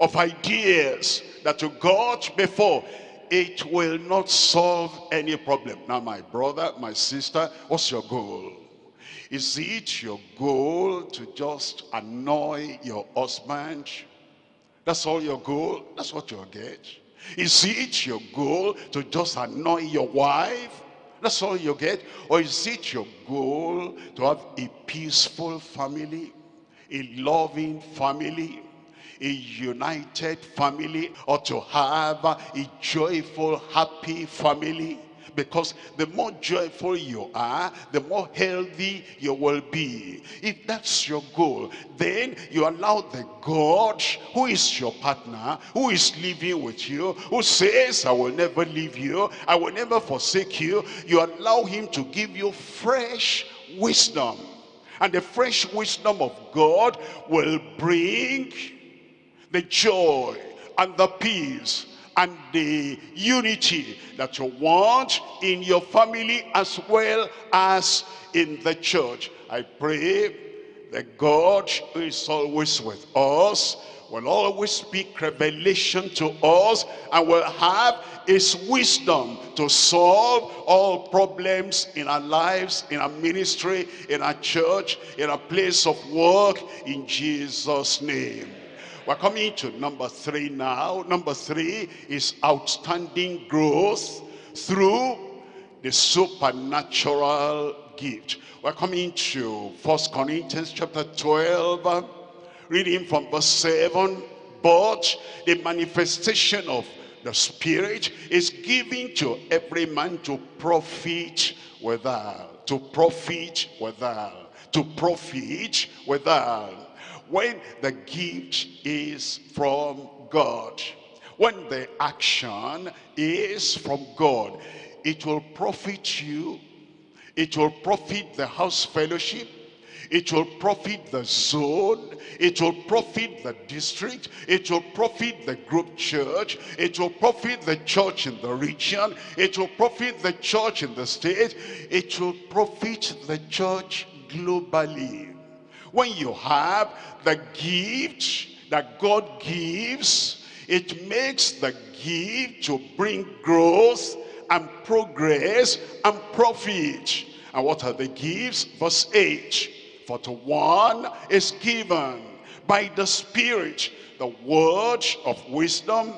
Speaker 1: of ideas that you got before. It will not solve any problem. Now my brother my sister what's your goal is it your goal to just annoy your husband? That's all your goal? That's what you'll get. Is it your goal to just annoy your wife? That's all you get? Or is it your goal to have a peaceful family, a loving family, a united family, or to have a joyful, happy family? Because the more joyful you are, the more healthy you will be. If that's your goal, then you allow the God who is your partner, who is living with you, who says, I will never leave you, I will never forsake you, you allow him to give you fresh wisdom. And the fresh wisdom of God will bring the joy and the peace and the unity that you want in your family as well as in the church. I pray that God who is always with us will always speak revelation to us and will have his wisdom to solve all problems in our lives, in our ministry, in our church, in our place of work, in Jesus' name. We're coming to number three now. Number three is outstanding growth through the supernatural gift. We're coming to First Corinthians chapter 12, reading from verse 7. But the manifestation of the Spirit is given to every man to profit withal. To profit withal. To profit withal when the gift is from God, when the action is from God, it will profit you, it will profit the house fellowship, it will profit the zone, it will profit the district, it will profit the group church, it will profit the church in the region, it will profit the church in the state, it will profit the church globally when you have the gift that God gives, it makes the gift to bring growth and progress and profit. And what are the gifts? Verse 8. For to one is given by the Spirit the word of wisdom.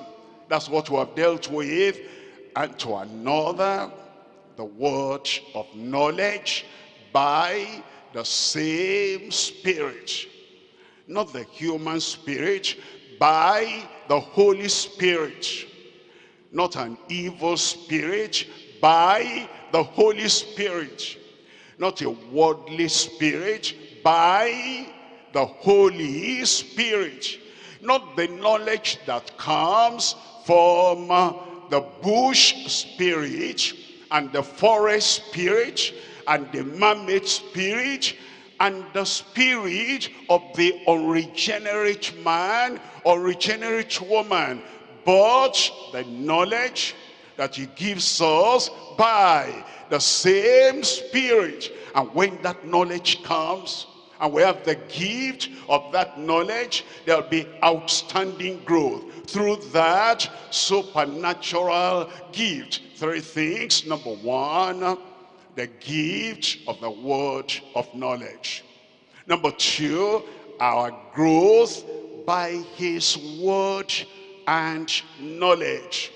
Speaker 1: That's what we have dealt with. And to another the word of knowledge by the same spirit not the human spirit by the holy spirit. Not an evil spirit by the holy spirit. Not a worldly spirit by the holy spirit. Not the knowledge that comes from uh, the bush spirit and the forest spirit and the man-made spirit and the spirit of the unregenerate man or regenerate woman but the knowledge that he gives us by the same spirit. And when that knowledge comes and we have the gift of that knowledge there'll be outstanding growth. Through that supernatural gift. Three things. Number one the gift of the word of knowledge. Number two, our growth by his word and knowledge.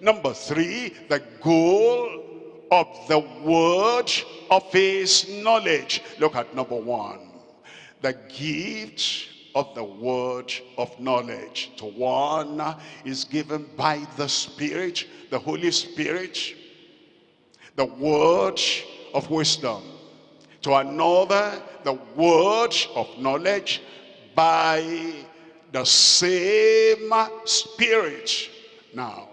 Speaker 1: Number three, the goal of the word of his knowledge. Look at number one. The gift of the word of knowledge. To one is given by the Spirit, the Holy Spirit, the word of wisdom. To another, the word of knowledge by the same spirit. Now,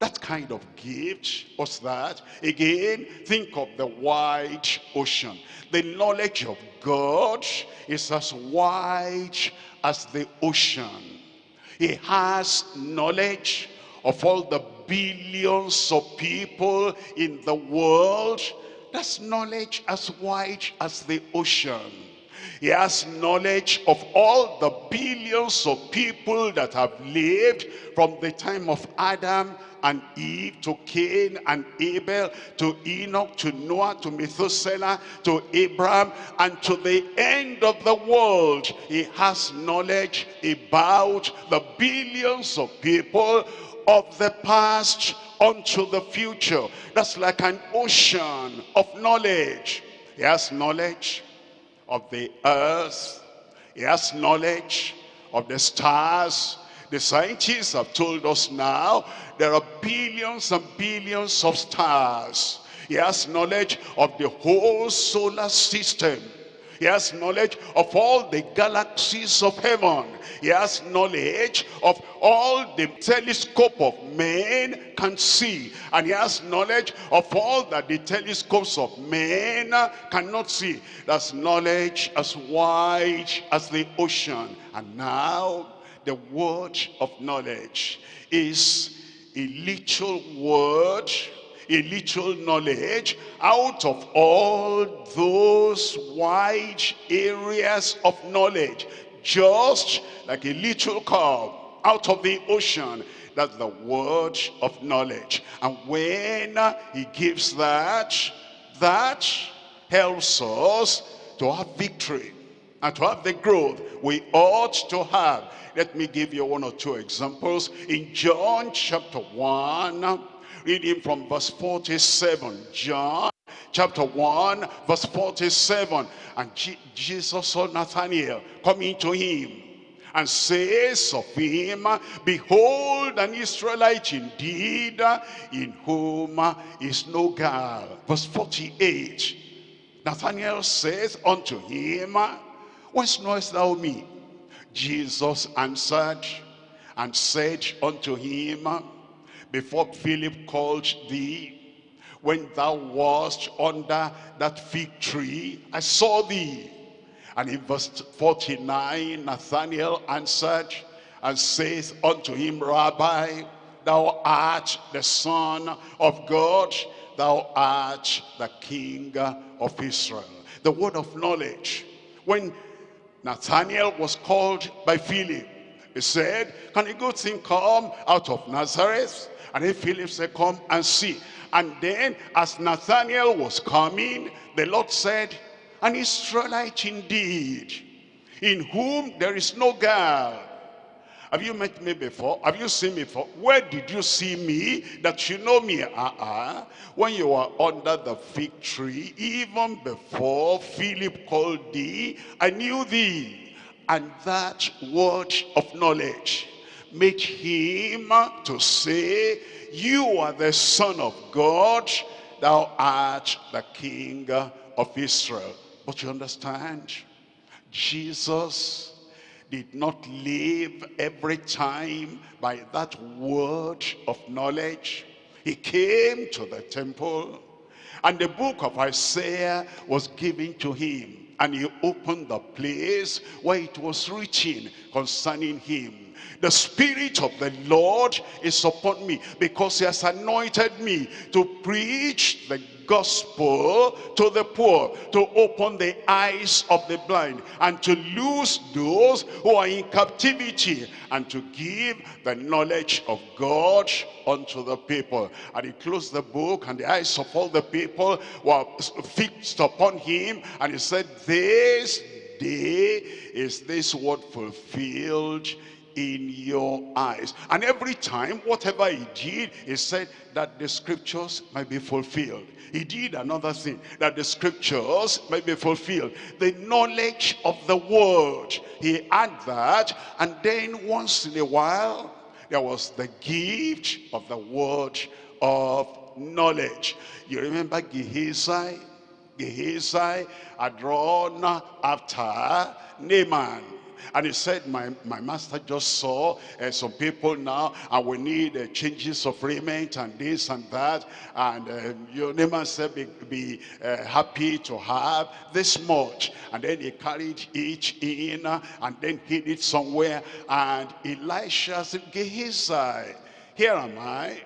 Speaker 1: that kind of gift, what's that? Again, think of the wide ocean. The knowledge of God is as wide as the ocean. He has knowledge of all the billions of people in the world. That's knowledge as wide as the ocean. He has knowledge of all the billions of people that have lived from the time of Adam and Eve, to Cain and Abel, to Enoch, to Noah, to Methuselah, to Abraham, and to the end of the world. He has knowledge about the billions of people of the past unto the future. That's like an ocean of knowledge. He has knowledge of the earth. He has knowledge of the stars. The scientists have told us now there are billions and billions of stars. He has knowledge of the whole solar system. He has knowledge of all the galaxies of heaven. He has knowledge of all the telescope of men can see. And he has knowledge of all that the telescopes of men cannot see. That's knowledge as wide as the ocean. And now the word of knowledge is a little word a little knowledge out of all those wide areas of knowledge. Just like a little cup out of the ocean that's the word of knowledge. And when he gives that that helps us to have victory and to have the growth we ought to have. Let me give you one or two examples. In john chapter 1 reading from verse 47 john chapter 1 verse 47 and G jesus saw nathanael coming to him and says of him behold an israelite indeed in whom is no guile. Verse 48 nathanael says unto him whence knowest thou me? Jesus answered and said unto him before Philip called thee, when thou wast under that fig tree, I saw thee. And in verse 49, Nathanael answered and saith unto him, Rabbi, thou art the Son of God, thou art the King of Israel. The word of knowledge. When Nathanael was called by Philip, he said, can a good thing come out of Nazareth? And then Philip said, come and see. And then as Nathanael was coming, the Lord said, an Israelite indeed, in whom there is no guile. Have you met me before? Have you seen me before? Where did you see me that you know me? Uh-uh. When you were under the fig tree, even before Philip called thee, I knew thee. And that word of knowledge made him to say, you are the son of God, thou art the king of Israel. But you understand, Jesus did not live every time by that word of knowledge. He came to the temple and the book of Isaiah was given to him and he opened the place where it was written concerning him the Spirit of the Lord is upon me because he has anointed me to preach the gospel to the poor, to open the eyes of the blind, and to loose those who are in captivity, and to give the knowledge of God unto the people. And he closed the book, and the eyes of all the people were fixed upon him, and he said, this day is this word fulfilled in your eyes. And every time, whatever he did, he said that the scriptures might be fulfilled. He did another thing, that the scriptures might be fulfilled. The knowledge of the word, he had that. And then once in a while, there was the gift of the word of knowledge. You remember Gehazi? Gehazi had run after Naaman and he said, my, my master just saw uh, some people now, and we need uh, changes of raiment and this and that. And uh, your neighbor said, be, be happy to have this much. And then he carried each in and then hid it somewhere. And Elisha said, Gehazi, here am I.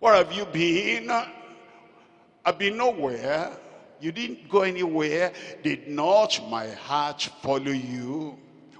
Speaker 1: Where have you been? I've been nowhere. You didn't go anywhere. Did not my heart follow you?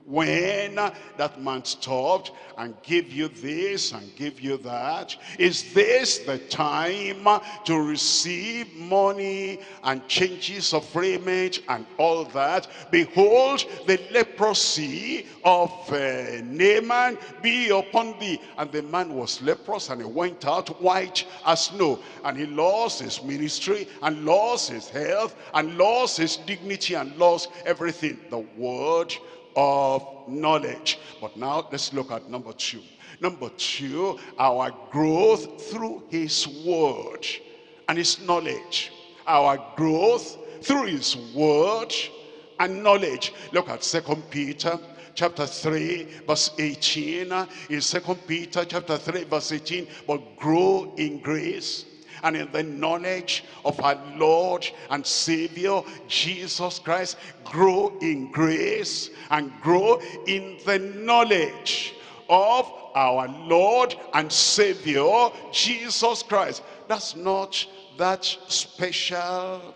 Speaker 1: When that man stopped and gave you this and gave you that? Is this the time to receive money and changes of raiment and all that? Behold the leprosy of uh, Naaman be upon thee. And the man was leprous and he went out white as snow. And he lost his ministry and lost his health and lost his dignity and lost everything. The word of knowledge. But now let's look at number two. Number two, our growth through his word and his knowledge. Our growth through his word and knowledge. Look at Second Peter chapter 3 verse 18 in second peter chapter 3 verse 18 but grow in grace and in the knowledge of our Lord and Savior Jesus Christ grow in grace and grow in the knowledge of our Lord and Savior Jesus Christ. That's not that special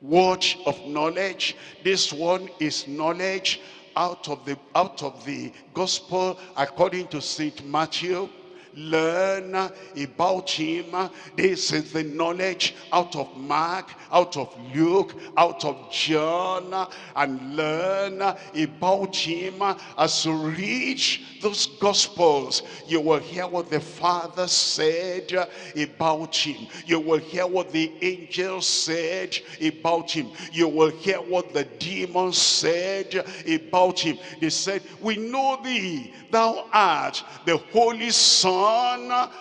Speaker 1: word of knowledge. This one is knowledge out of the out of the gospel according to Saint Matthew learn about him. This is the knowledge out of mark out of luke out of john and learn about him. As you reach those gospels you will hear what the father said about him. You will hear what the angels said about him. You will hear what the demons said about him. They said we know thee thou art the holy son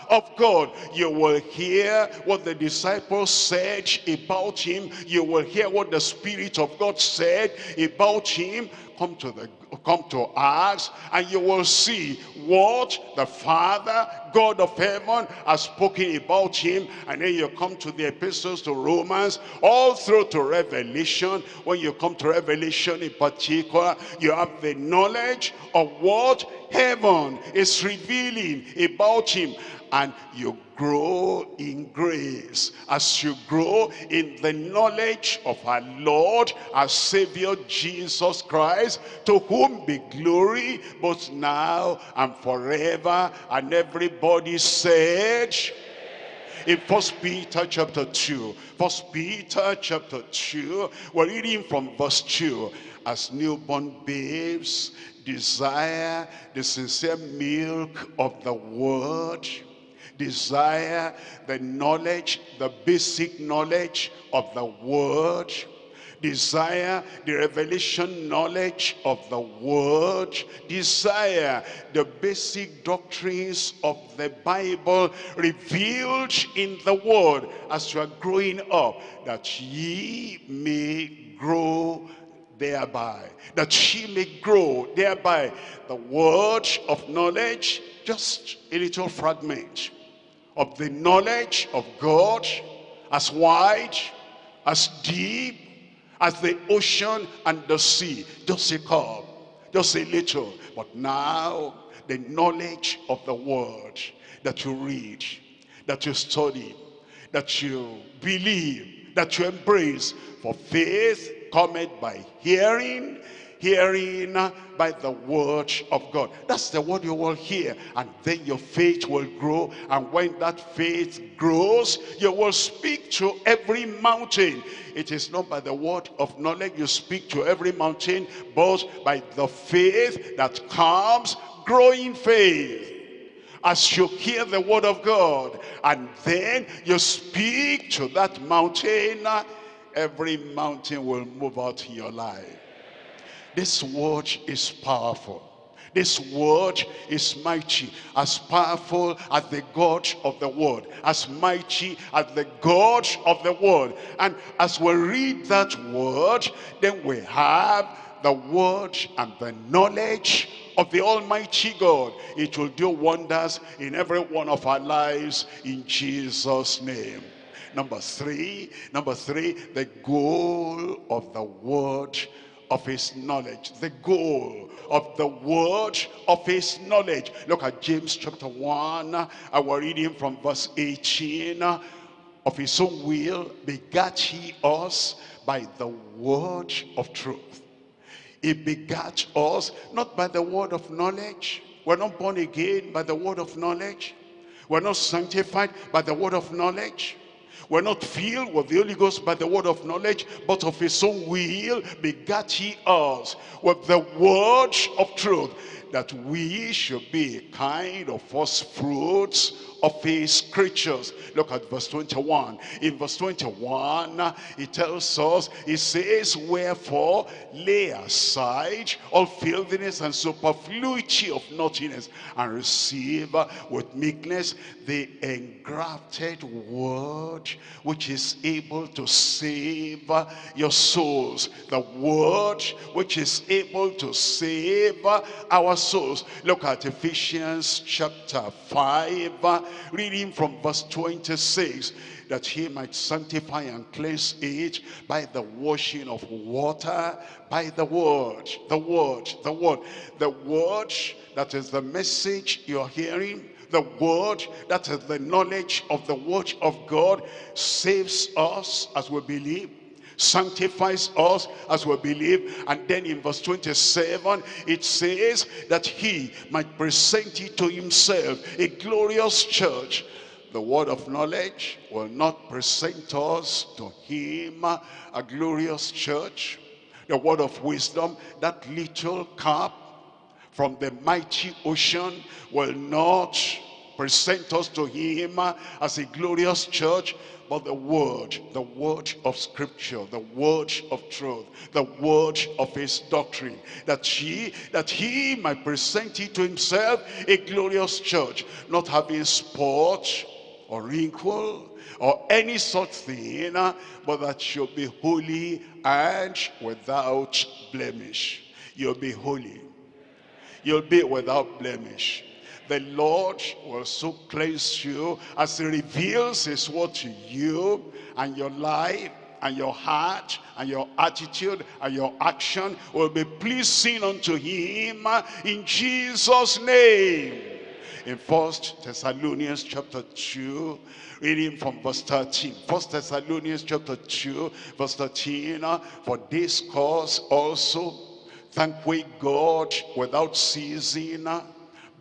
Speaker 1: of god. You will hear what the disciples said about him. You will hear what the spirit of god said about him. Come to the come to us and you will see what the father god of heaven has spoken about him and then you come to the epistles to romans all through to revelation. When you come to revelation in particular you have the knowledge of what heaven is revealing about him. And you grow in grace. As you grow in the knowledge of our Lord our Savior Jesus Christ to whom be glory both now and forever and everybody said in first peter chapter 2 first peter chapter 2 we're reading from verse 2 as newborn babes desire the sincere milk of the word desire the knowledge, the basic knowledge of the word, desire the revelation knowledge of the word desire the basic doctrines of the bible revealed in the word as you are growing up that ye may grow thereby that ye may grow thereby. The word of knowledge just a little fragment of the knowledge of God as wide, as deep as the ocean and the sea. Just a cup, just a little. But now, the knowledge of the word that you read, that you study, that you believe, that you embrace. For faith cometh by hearing, hearing uh, by the word of God. That's the word you will hear. And then your faith will grow. And when that faith grows, you will speak to every mountain. It is not by the word of knowledge you speak to every mountain, but by the faith that comes, growing faith as you hear the word of God and then you speak to that mountain uh, every mountain will move out in your life this word is powerful. This word is mighty, as powerful as the God of the world, as mighty as the God of the world. And as we read that word, then we have the word and the knowledge of the Almighty God. It will do wonders in every one of our lives in Jesus' name. Number three, number three, the goal of the word of his knowledge the goal of the word of his knowledge look at james chapter 1 I was reading from verse 18 of his own will begat he us by the word of truth He begat us, not by the word of knowledge. We're not born again by the word of knowledge. We're not sanctified by the word of knowledge. We're not filled with the Holy Ghost by the word of knowledge, but of his own will begat he us with the word of truth, that we should be a kind of first fruits of his creatures. Look at verse 21. In verse 21, he tells us, he says, Wherefore lay aside all filthiness and superfluity of naughtiness, and receive with meekness the engrafted word, which is able to save your souls. The word which is able to save our souls. Look at Ephesians chapter 5 reading from verse 26 that he might sanctify and cleanse it by the washing of water by the word the word the word the word that is the message you're hearing the word that is the knowledge of the word of god saves us as we believe sanctifies us as we believe. And then in verse 27 it says that he might present it to himself a glorious church. The word of knowledge will not present us to him a glorious church. The word of wisdom that little cup from the mighty ocean will not present us to him uh, as a glorious church but the word, the word of scripture, the word of truth, the word of his doctrine, that he, that he might present it to himself a glorious church, not having spot or wrinkle or any such thing, uh, but that should be holy and without blemish. You'll be holy. You'll be without blemish the Lord will so cleanse you as he reveals his word to you and your life and your heart and your attitude and your action will be pleasing unto him in Jesus name. In first Thessalonians chapter 2 reading from verse 13 first Thessalonians chapter 2 verse 13 uh, for this cause also thank we God without ceasing uh,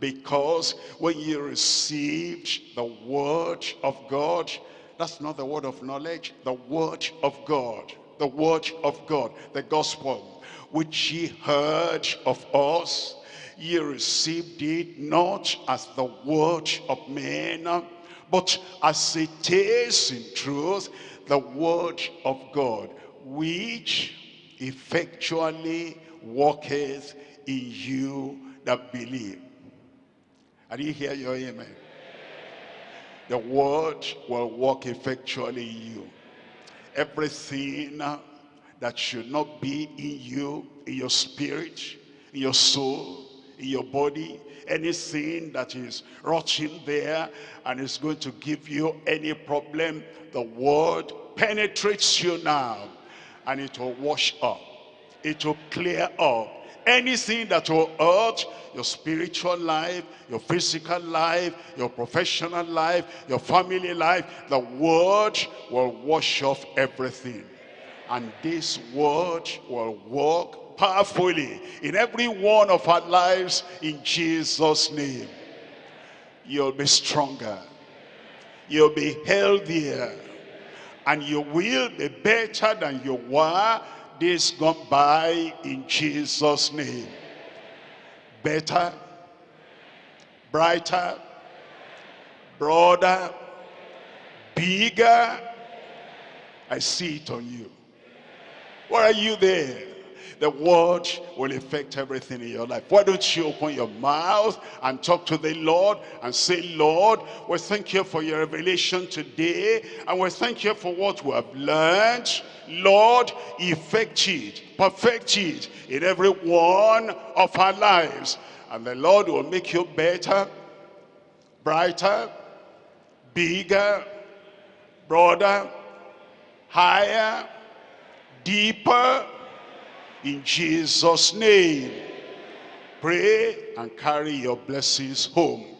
Speaker 1: because when you received the word of God, that's not the word of knowledge, the word of God, the word of God, the gospel, which ye heard of us, ye received it not as the word of men, but as it is in truth, the word of God, which effectually worketh in you that believe. I didn't hear your amen. The word will work effectually in you. Everything that should not be in you, in your spirit, in your soul, in your body, anything that is rotting there and is going to give you any problem, the word penetrates you now and it will wash up. It will clear up anything that will hurt your spiritual life, your physical life, your professional life, your family life, the word will wash off everything. And this word will work powerfully in every one of our lives in Jesus' name. You'll be stronger. You'll be healthier. And you will be better than you were days gone by in Jesus' name. Better, brighter, broader, bigger. I see it on you. Why are you there? The word will affect everything in your life. Why don't you open your mouth and talk to the Lord and say, Lord, we thank you for your revelation today and we thank you for what we have learned. Lord, effect it, perfect it in every one of our lives. And the Lord will make you better, brighter, bigger, broader, higher, deeper, in Jesus' name. Pray and carry your blessings home.